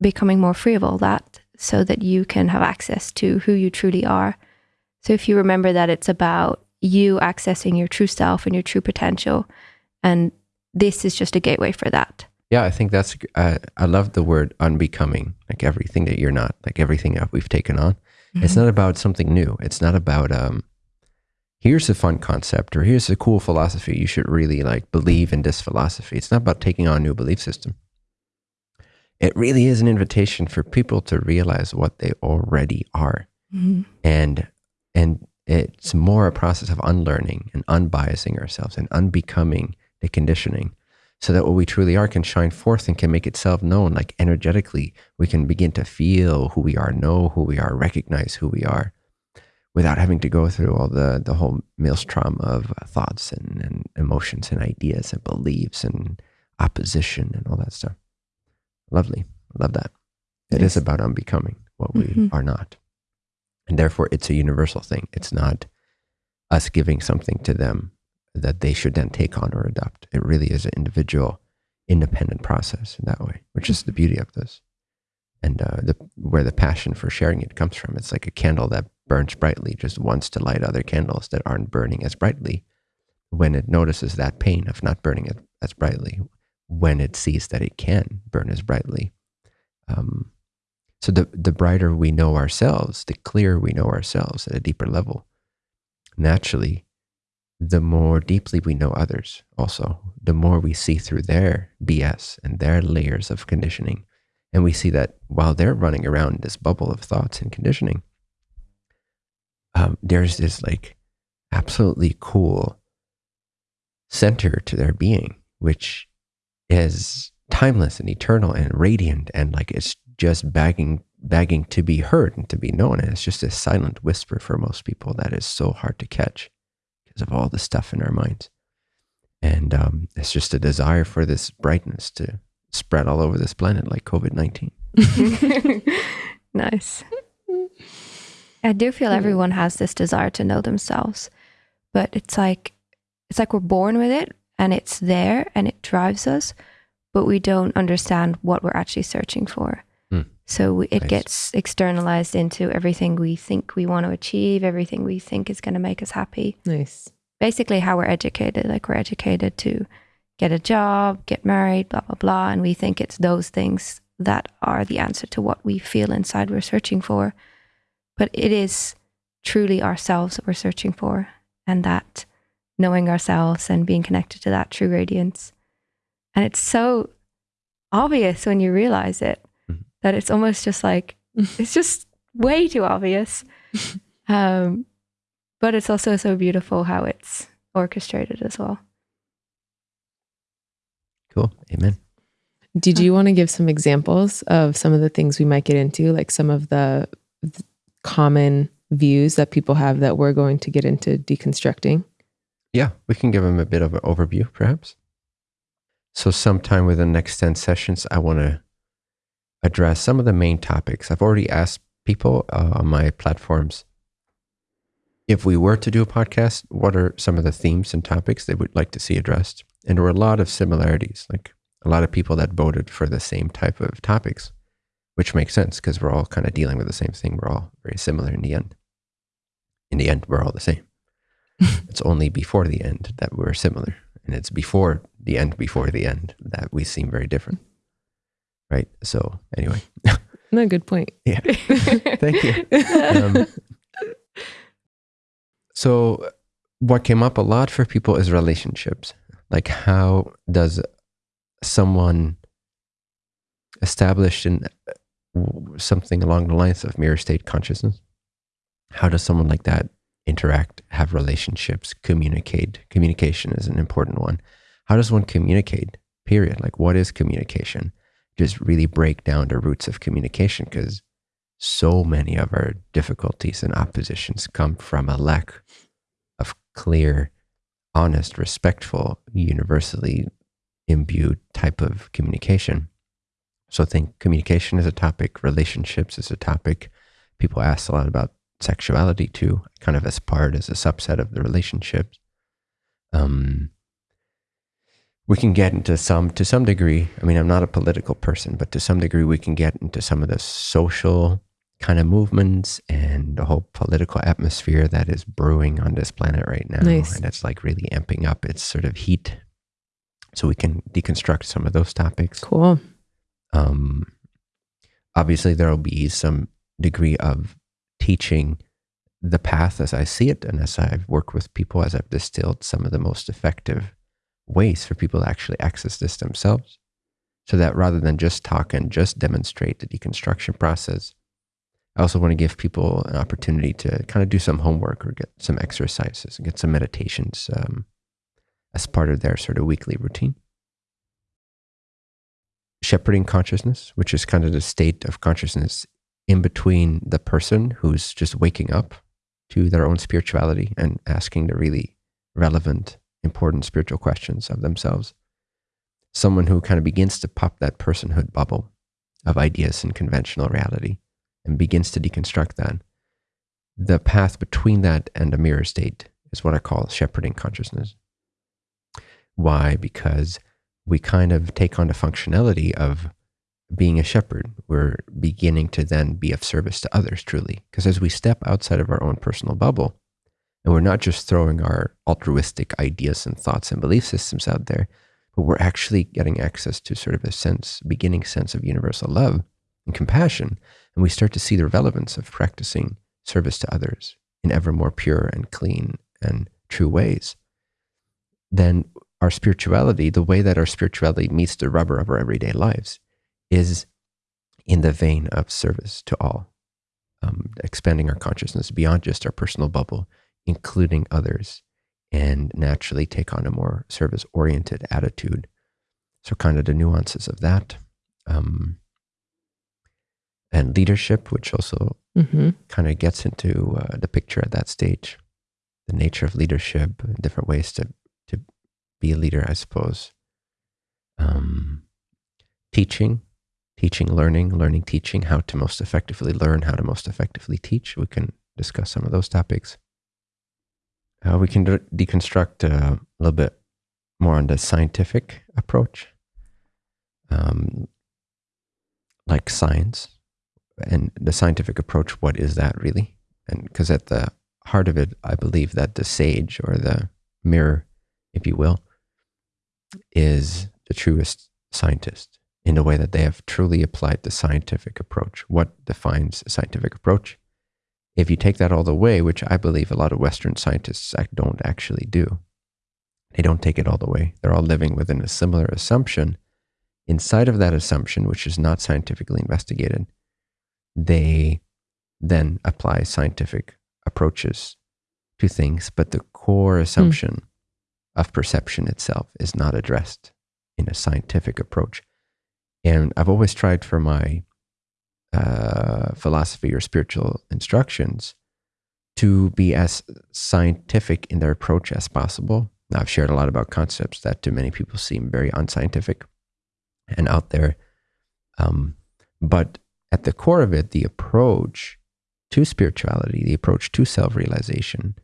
becoming more free of all that so that you can have access to who you truly are. So if you remember that it's about you accessing your true self and your true potential. And this is just a gateway for that. Yeah, I think that's, uh, I love the word unbecoming, like everything that you're not, like everything that we've taken on. Mm-hmm. It's not about something new. It's not about, um, here's a fun concept or here's a cool philosophy. You should really like believe in this philosophy. It's not about taking on a new belief system. It really is an invitation for people to realize what they already are. Mm-hmm. And, and it's more a process of unlearning and unbiasing ourselves and unbecoming the conditioning so that what we truly are can shine forth and can make itself known. Like energetically, we can begin to feel who we are, know who we are, recognize who we are without having to go through all the, the whole maelstrom of thoughts and, and emotions and ideas and beliefs and opposition and all that stuff. Lovely. Love that. It is about unbecoming what we mm-hmm. are not. And therefore, it's a universal thing. It's not us giving something to them that they should then take on or adopt. It really is an individual, independent process in that way, which is the beauty of this. And uh, the, where the passion for sharing it comes from. It's like a candle that burns brightly, just wants to light other candles that aren't burning as brightly. When it notices that pain of not burning it as brightly, when it sees that it can burn as brightly. Um, so the the brighter we know ourselves, the clearer we know ourselves at a deeper level. Naturally, the more deeply we know others, also, the more we see through their BS and their layers of conditioning. And we see that while they're running around this bubble of thoughts and conditioning, um, there's this like absolutely cool center to their being, which is timeless and eternal and radiant and like it's just begging begging to be heard and to be known. And it's just a silent whisper for most people that is so hard to catch because of all the stuff in our minds. And um, it's just a desire for this brightness to spread all over this planet like COVID 19. nice. I do feel everyone has this desire to know themselves, but it's like it's like we're born with it and it's there and it drives us, but we don't understand what we're actually searching for. So it Nice. gets externalized into everything we think we want to achieve, everything we think is going to make us happy. Nice. Basically, how we're educated. Like we're educated to get a job, get married, blah, blah, blah. And we think it's those things that are the answer to what we feel inside we're searching for. But it is truly ourselves that we're searching for. And that knowing ourselves and being connected to that true radiance. And it's so obvious when you realize it. That it's almost just like, it's just way too obvious. Um, but it's also so beautiful how it's orchestrated as well. Cool. Amen. Did you want to give some examples of some of the things we might get into, like some of the th- common views that people have that we're going to get into deconstructing? Yeah, we can give them a bit of an overview, perhaps. So, sometime within the next 10 sessions, I want to address some of the main topics. I've already asked people uh, on my platforms if we were to do a podcast, what are some of the themes and topics they would like to see addressed? And there were a lot of similarities, like a lot of people that voted for the same type of topics, which makes sense because we're all kind of dealing with the same thing. We're all very similar in the end. In the end, we're all the same. it's only before the end that we're similar. And it's before the end, before the end that we seem very different. Right. So, anyway, No, good point. Yeah. thank you. Um, so, what came up a lot for people is relationships. Like, how does someone established in uh, something along the lines of mirror state consciousness, how does someone like that interact, have relationships, communicate? Communication is an important one. How does one communicate? Period. Like, what is communication? Just really break down the roots of communication because so many of our difficulties and oppositions come from a lack of clear, honest, respectful, universally imbued type of communication. So I think communication is a topic, relationships is a topic. People ask a lot about sexuality too, kind of as part, as a subset of the relationships. Um, we can get into some, to some degree. I mean, I'm not a political person, but to some degree, we can get into some of the social kind of movements and the whole political atmosphere that is brewing on this planet right now. Nice. And it's like really amping up its sort of heat. So we can deconstruct some of those topics. Cool. Um, obviously, there will be some degree of teaching the path as I see it, and as I've worked with people, as I've distilled some of the most effective ways for people to actually access this themselves. So that rather than just talk and just demonstrate the deconstruction process, I also want to give people an opportunity to kind of do some homework or get some exercises and get some meditations um, as part of their sort of weekly routine shepherding consciousness, which is kind of the state of consciousness in between the person who's just waking up to their own spirituality and asking the really relevant, important spiritual questions of themselves. Someone who kind of begins to pop that personhood bubble of ideas and conventional reality and begins to deconstruct that. The path between that and a mirror state is what I call shepherding consciousness. Why? Because we kind of take on the functionality of being a shepherd. We're beginning to then be of service to others truly. Because as we step outside of our own personal bubble, and we're not just throwing our altruistic ideas and thoughts and belief systems out there, but we're actually getting access to sort of a sense, beginning sense of universal love and compassion. And we start to see the relevance of practicing service to others in ever more pure and clean and true ways. Then our spirituality, the way that our spirituality meets the rubber of our everyday lives, is in the vein of service to all, um, expanding our consciousness beyond just our personal bubble, including others, and naturally take on a more service oriented attitude. So, kind of the nuances of that. Um, and leadership, which also mm-hmm. kind of gets into uh, the picture at that stage, the nature of leadership, different ways to to be a leader, I suppose. Um, teaching, teaching, learning, learning, teaching, how to most effectively learn, how to most effectively teach. We can discuss some of those topics. Uh, we can de- deconstruct uh, a little bit more on the scientific approach, um, like science and the scientific approach. What is that really? And because at the heart of it, I believe that the sage or the mirror, if you will, is the truest scientist in a way that they have truly applied the scientific approach. What defines a scientific approach? If you take that all the way, which I believe a lot of Western scientists don't actually do, they don't take it all the way. They're all living within a similar assumption. Inside of that assumption, which is not scientifically investigated, they then apply scientific approaches to things, but the core hmm. assumption mm. of perception itself is not addressed in a scientific approach. And I've always tried for my uh, philosophy or spiritual instructions to be as scientific in their approach as possible. Now, I've shared a lot about concepts that to many people seem very unscientific and out there. Um, but at the core of it, the approach to spirituality, the approach to self realization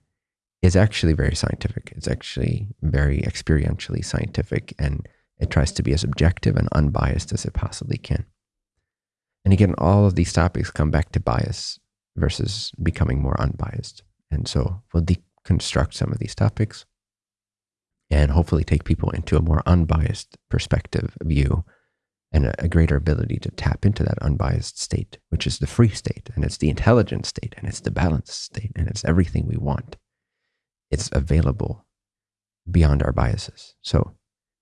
is actually very scientific. It's actually very experientially scientific and it tries to be as objective and unbiased as it possibly can. And again, all of these topics come back to bias versus becoming more unbiased. And so we'll deconstruct some of these topics and hopefully take people into a more unbiased perspective view and a, a, greater ability to tap into that unbiased state, which is the free state, and it's the intelligent state, and it's the balanced state, and it's everything we want. It's available beyond our biases. So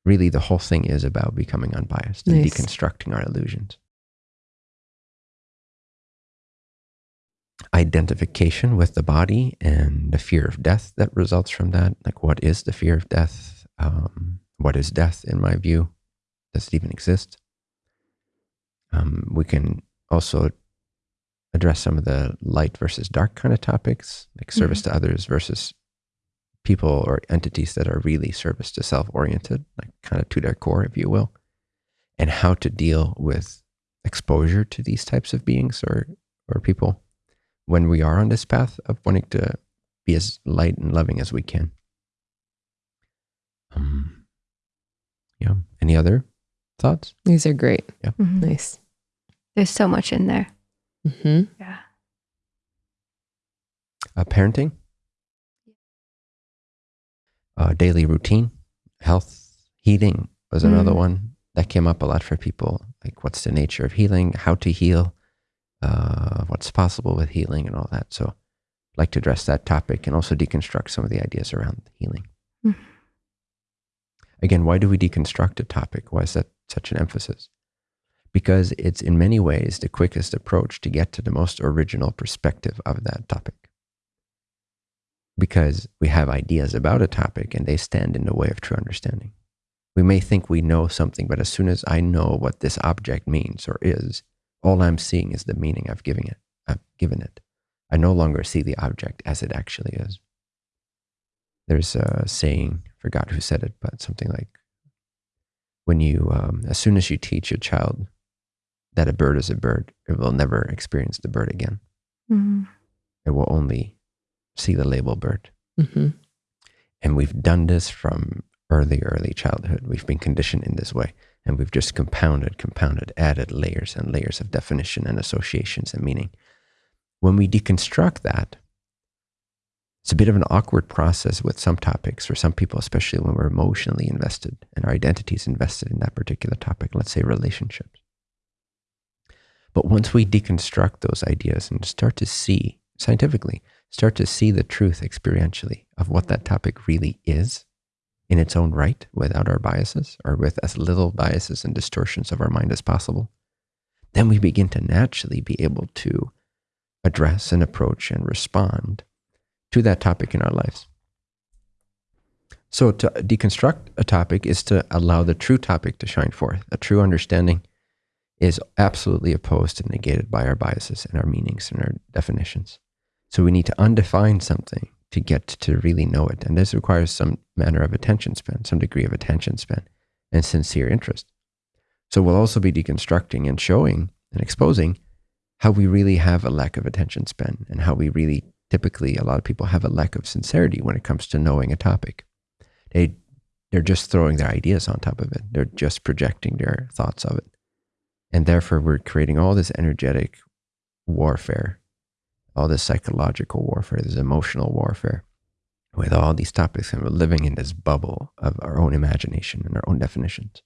really the whole thing is about becoming unbiased and deconstructing our illusions. Identification with the body and the fear of death that results from that. Like, what is the fear of death? Um, what is death, in my view? Does it even exist? Um, we can also address some of the light versus dark kind of topics, like service mm-hmm. to others versus people or entities that are really service to self oriented, like kind of to their core, if you will, and how to deal with exposure to these types of beings or, or people when we are on this path of wanting to be as light and loving as we can. Um, yeah. Any other thoughts? These are great. Yeah. Mm-hmm. Nice. There's so much in there. Mm-hmm. Yeah. Uh, parenting uh, daily routine, health, healing was another mm. one that came up a lot for people. Like, what's the nature of healing, how to heal, uh, what's possible with healing, and all that. So, I'd like to address that topic and also deconstruct some of the ideas around healing. Mm. Again, why do we deconstruct a topic? Why is that such an emphasis? Because it's in many ways the quickest approach to get to the most original perspective of that topic because we have ideas about a topic and they stand in the way of true understanding. We may think we know something, but as soon as I know what this object means or is, all I'm seeing is the meaning I've given it. I've given it. I no longer see the object as it actually is. There's a saying, I forgot who said it, but something like, when you, um, as soon as you teach your child that a bird is a bird, it will never experience the bird again. Mm-hmm. It will only see the label bird. Mm-hmm. And we've done this from early, early childhood. We've been conditioned in this way. And we've just compounded, compounded, added layers and layers of definition and associations and meaning. When we deconstruct that, It's a bit of an awkward process with some topics for some people, especially when we're emotionally invested and our identity is invested in that particular topic, let's say relationships. But once we deconstruct those ideas and start to see scientifically, start to see the truth experientially of what that topic really is in its own right without our biases or with as little biases and distortions of our mind as possible, then we begin to naturally be able to address and approach and respond to that topic in our lives. So, to deconstruct a topic is to allow the true topic to shine forth. A true understanding is absolutely opposed and negated by our biases and our meanings and our definitions. So, we need to undefine something to get to really know it. And this requires some manner of attention span, some degree of attention span and sincere interest. So, we'll also be deconstructing and showing and exposing how we really have a lack of attention span and how we really typically a lot of people have a lack of sincerity when it comes to knowing a topic. They they're just throwing their ideas on top of it. They're just projecting their thoughts of it. And therefore we're creating all this energetic warfare, all this psychological warfare, this emotional warfare with all these topics and we're living in this bubble of our own imagination and our own definitions.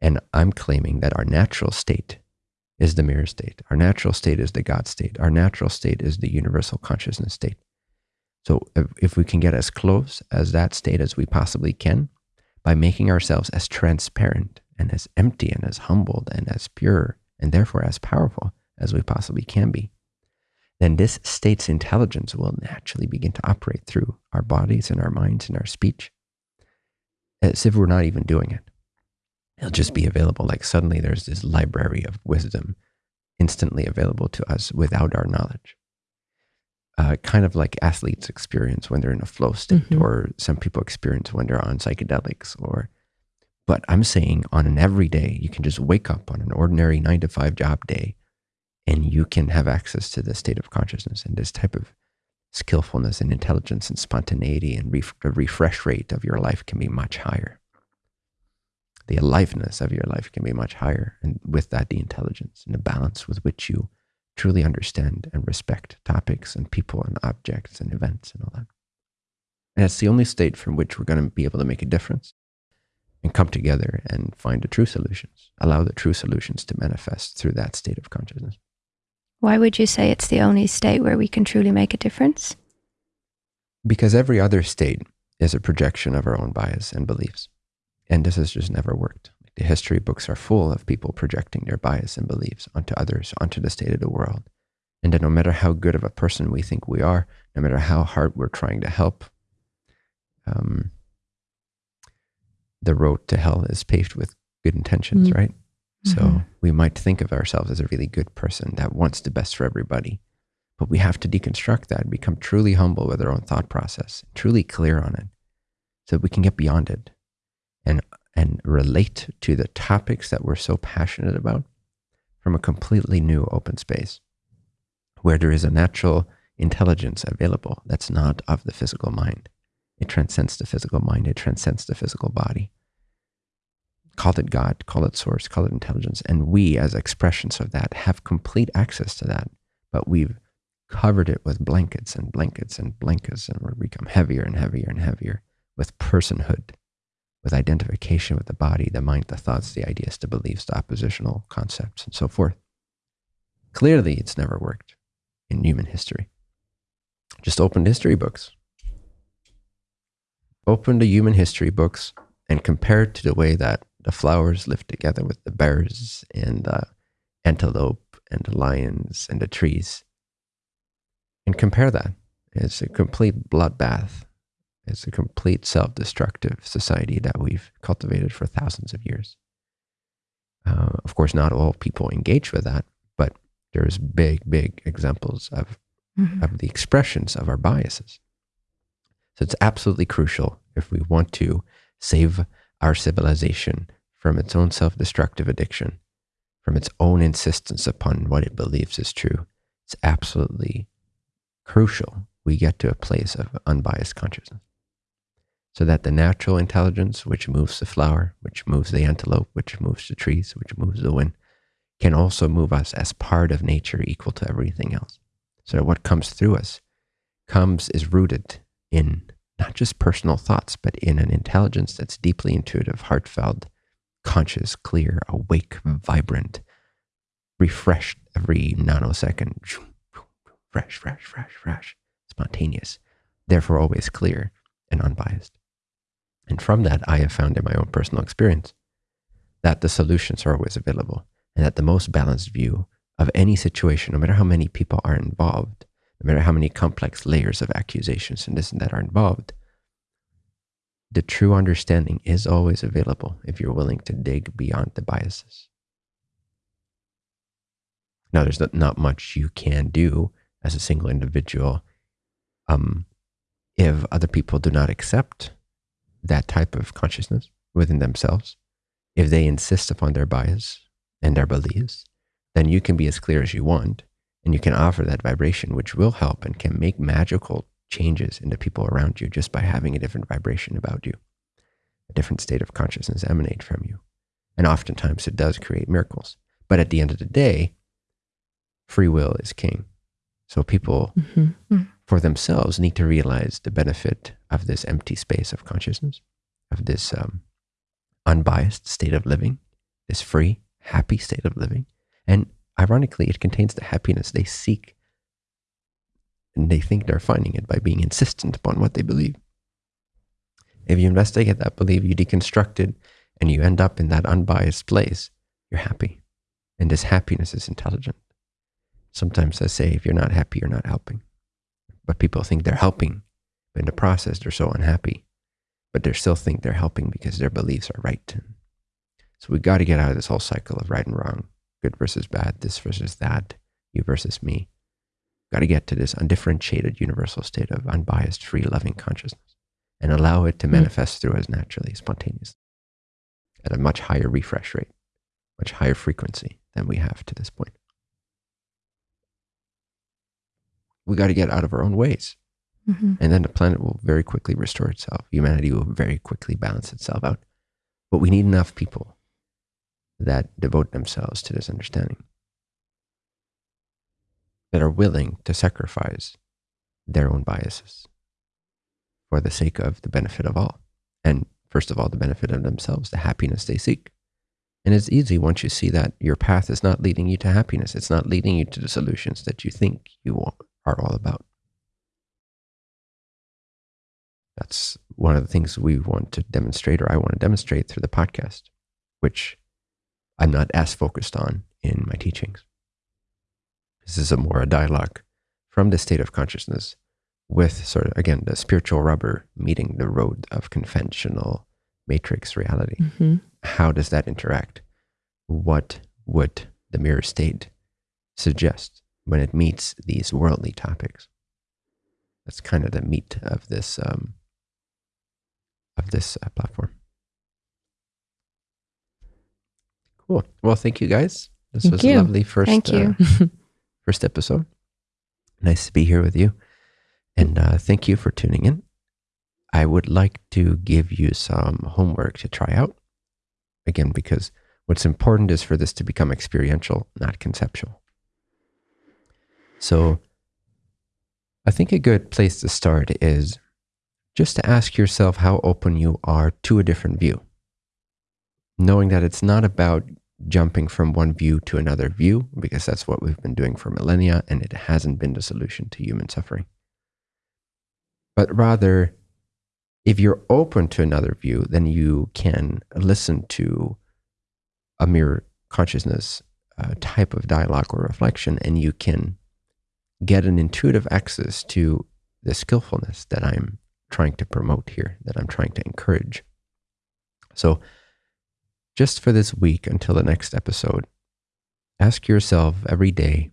And I'm claiming that our natural state is the mirror state. Our natural state is the God state. Our natural state is the universal consciousness state. So if, if we can get as close as that state as we possibly can by making ourselves as transparent and as empty and as humbled and as pure and therefore as powerful as we possibly can be, then this state's intelligence will naturally begin to operate through our bodies and our minds and our speech as if we're not even doing it it'll just be available. Like suddenly there's this library of wisdom instantly available to us without our knowledge. Uh, kind of like athletes experience when they're in a flow state, mm-hmm. or some people experience when they're on psychedelics. Or, but I'm saying on an everyday, you can just wake up on an ordinary nine to five job day, and you can have access to this state of consciousness and this type of skillfulness and intelligence and spontaneity and ref- the refresh rate of your life can be much higher the aliveness of your life can be much higher. And with that, the intelligence and the balance with which you truly understand and respect topics and people and objects and events and all that. And it's the only state from which we're going to be able to make a difference and come together and find the true solutions, allow the true solutions to manifest through that state of consciousness. Why would you say it's the only state where we can truly make a difference? Because every other state is a projection of our own bias and beliefs. And this has just never worked. The history books are full of people projecting their bias and beliefs onto others, onto the state of the world. And that no matter how good of a person we think we are, no matter how hard we're trying to help, um, the road to hell is paved with good intentions, mm-hmm. right? So mm-hmm. we might think of ourselves as a really good person that wants the best for everybody. But we have to deconstruct that, become truly humble with our own thought process, truly clear on it, so that we can get beyond it and and relate to the topics that we're so passionate about from a completely new open space where there is a natural intelligence available that's not of the physical mind. It transcends the physical mind, it transcends the physical body. Call it God, call it source, call it intelligence. And we, as expressions of that, have complete access to that. But we've covered it with blankets and blankets and blankets, and we become heavier and heavier and heavier with personhood with identification with the body, the mind, the thoughts, the ideas, the beliefs, the oppositional concepts, and so forth. Clearly, it's never worked in human history. Just open history books. Open the human history books and compare it to the way that the flowers live together with the bears and the antelope and the lions and the trees. And compare that. It's a complete bloodbath it's a complete self destructive society that we've cultivated for thousands of years. Uh, of course, not all people engage with that, but there's big, big examples of, mm-hmm. of the expressions of our biases. So it's absolutely crucial if we want to save our civilization from its own self destructive addiction, from its own insistence upon what it believes is true. It's absolutely crucial we get to a place of unbiased consciousness so that the natural intelligence, which moves the flower, which moves the antelope, which moves the trees, which moves the wind, can also move us as part of nature equal to everything else. So that what comes through us comes is rooted in not just personal thoughts, but in an intelligence that's deeply intuitive, heartfelt, conscious, clear, awake, vibrant, refreshed every nanosecond. Fresh, fresh, fresh, fresh, spontaneous, therefore always clear and unbiased. And from that, I have found in my own personal experience that the solutions are always available and that the most balanced view of any situation, no matter how many people are involved, no matter how many complex layers of accusations and this and that are involved, the true understanding is always available if you're willing to dig beyond the biases. Now, there's not much you can do as a single individual um, if other people do not accept that type of consciousness within themselves. If they insist upon their bias and their beliefs, then you can be as clear as you want and you can offer that vibration, which will help and can make magical changes in the people around you just by having a different vibration about you, a different state of consciousness emanate from you. And oftentimes it does create miracles. But at the end of the day, free will is king. So people. Mm. for themselves need to realize the benefit of this empty space of consciousness, of this um, unbiased state of living, this free, happy state of living. And ironically, it contains the happiness they seek. And they think they're finding it by being insistent upon what they believe. If you investigate that belief, you deconstruct it, and you end up in that unbiased place, you're happy. And this happiness is intelligent. Sometimes I say, if you're not happy, you're not helping. But people think they're helping. But in the process, they're so unhappy. But they still think they're helping because their beliefs are right. So we've got to get out of this whole cycle of right and wrong, good versus bad, this versus that, you versus me. Got to get to this undifferentiated universal state of unbiased, free, loving consciousness and allow it to hmm. manifest mm. through us naturally, spontaneously, at a much higher refresh rate, much higher frequency than we have to this point. we got to get out of our own ways. Mm-hmm. And then the planet will very quickly restore itself. Humanity will very quickly balance itself out. But we need enough people that devote themselves to this understanding, that are willing to sacrifice their own biases for the sake of the benefit of all. And first of all, the benefit of themselves, the happiness they seek. And it's easy once you see that your path is not leading you to happiness. It's not leading you to the solutions that you think you are all about. That's one of the things we want to demonstrate, or I want to demonstrate through the podcast, which I'm not as focused on in my teachings. This is a more a dialogue from the state of consciousness with sort of, again, the spiritual rubber meeting the road of conventional matrix reality. Mm-hmm. How does that interact? What would the mirror state suggest? when it meets these worldly topics. That's kind of the meat of this um, of this uh, platform. Cool. Well, thank you guys. This thank was you. a lovely first thank you. Uh, first episode. Nice to be here with you, and uh, thank you for tuning in. I would like to give you some homework to try out. Again, because what's important is for this to become experiential, not conceptual. So I think a good place to start is just to ask yourself how open you are to a different view. Knowing that it's not about jumping from one view to another view, because that's what we've been doing for millennia and it hasn't been the solution to human suffering. But rather, if you're open to another view, then you can listen to a mirror consciousness uh, type of dialogue or reflection, and you can get an intuitive access to the skillfulness that I'm trying to promote here, that I'm trying to encourage. So, just for this week until the next episode, ask yourself every day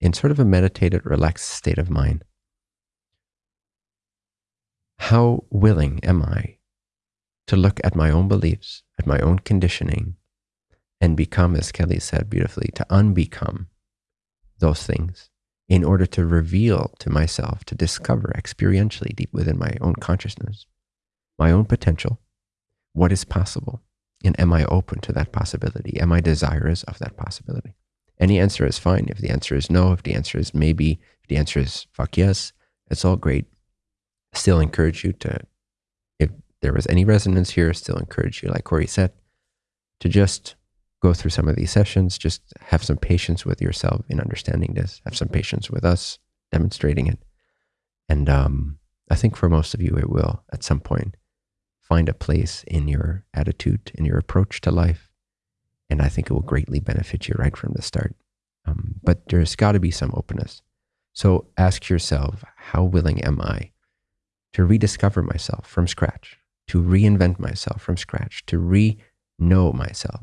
in sort of a meditated, relaxed state of mind how willing am I to look at my own beliefs, at my own conditioning, and become, as Kelly said beautifully, to unbecome those things in order to reveal to myself, to discover experientially deep within my own consciousness, my own potential, what is possible. And am I open to that possibility? Am I desirous of that possibility? Any answer is fine. If the answer is no, if the answer is maybe, if the answer is fuck yes, It's all great. Still encourage you to, if there was any resonance here, still encourage you, like Corey said, to just go through some of these sessions, just have some patience with yourself in understanding this, have some patience with us demonstrating it. And um, I think for most of you, it will at some point find a place in your attitude, in your approach to life. And I think it will greatly benefit you right from the start. Um, but there's got to be some openness. So ask yourself, how willing am I to rediscover myself from scratch, to reinvent myself from scratch, to re know myself,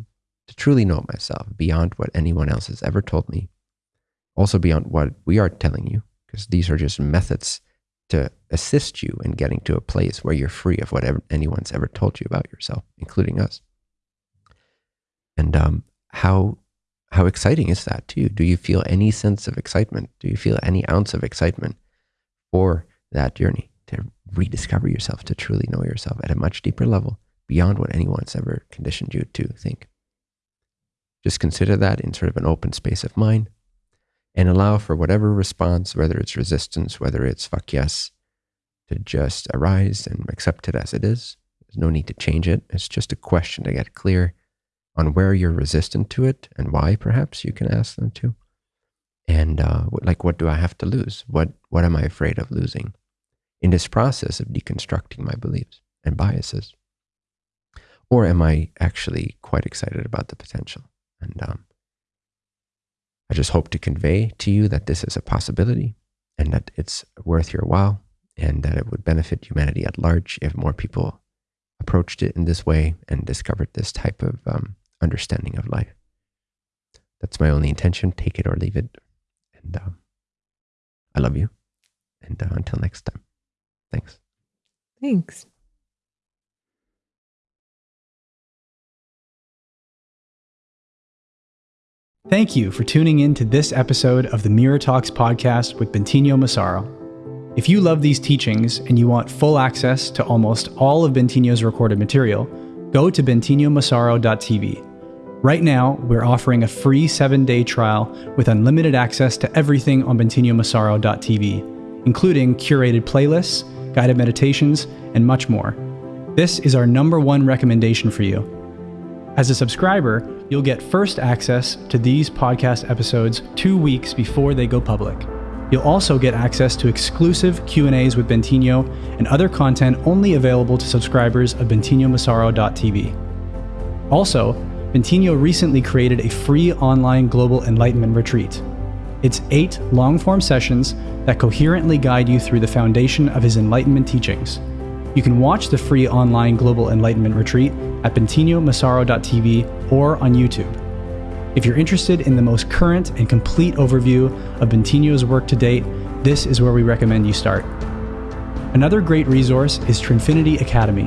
to truly know myself beyond what anyone else has ever told me, also beyond what we are telling you, because these are just methods to assist you in getting to a place where you're free of whatever anyone's ever told you about yourself, including us. And um, how how exciting is that to you? Do you feel any sense of excitement? Do you feel any ounce of excitement for that journey to rediscover yourself, to truly know yourself at a much deeper level beyond what anyone's ever conditioned you to think? Just consider that in sort of an open space of mind and allow for whatever response, whether it's resistance, whether it's fuck yes, to just arise and accept it as it is. There's no need to change it. It's just a question to get clear on where you're resistant to it and why, perhaps you can ask them to. And uh, like, what do I have to lose? What, what am I afraid of losing in this process of deconstructing my beliefs and biases? Or am I actually quite excited about the potential? And um, I just hope to convey to you that this is a possibility and that it's worth your while and that it would benefit humanity at large if more people approached it in this way and discovered this type of um, understanding of life. That's my only intention. Take it or leave it. And um, I love you. And uh, until next time, thanks. Thanks. Thank you for tuning in to this episode of the Mirror Talks podcast with Bentinho Massaro. If you love these teachings and you want full access to almost all of Bentinho's recorded material, go to bentinhomassaro.tv. Right now, we're offering a free seven day trial with unlimited access to everything on bentinhomassaro.tv, including curated playlists, guided meditations, and much more. This is our number one recommendation for you. As a subscriber, you'll get first access to these podcast episodes 2 weeks before they go public. You'll also get access to exclusive Q&As with Bentinho and other content only available to subscribers of bentinhomassaro.tv. Also, Bentinho recently created a free online global enlightenment retreat. It's eight long form sessions that coherently guide you through the foundation of his enlightenment teachings. You can watch the free online global enlightenment retreat at bentinhomassaro.tv or on YouTube. If you're interested in the most current and complete overview of Bentinho's work to date, this is where we recommend you start. Another great resource is Trinfinity Academy,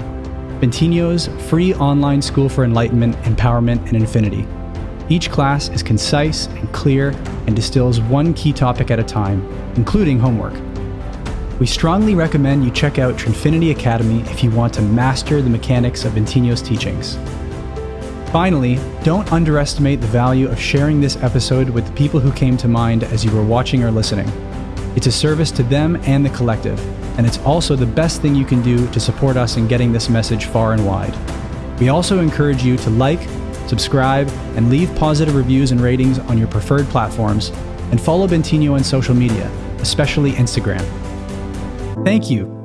Bentinho's free online school for enlightenment, empowerment, and infinity. Each class is concise and clear and distills one key topic at a time, including homework. We strongly recommend you check out Trinfinity Academy if you want to master the mechanics of Bentinho's teachings. Finally, don't underestimate the value of sharing this episode with the people who came to mind as you were watching or listening. It's a service to them and the collective, and it's also the best thing you can do to support us in getting this message far and wide. We also encourage you to like, subscribe, and leave positive reviews and ratings on your preferred platforms, and follow Bentinho on social media, especially Instagram. Thank you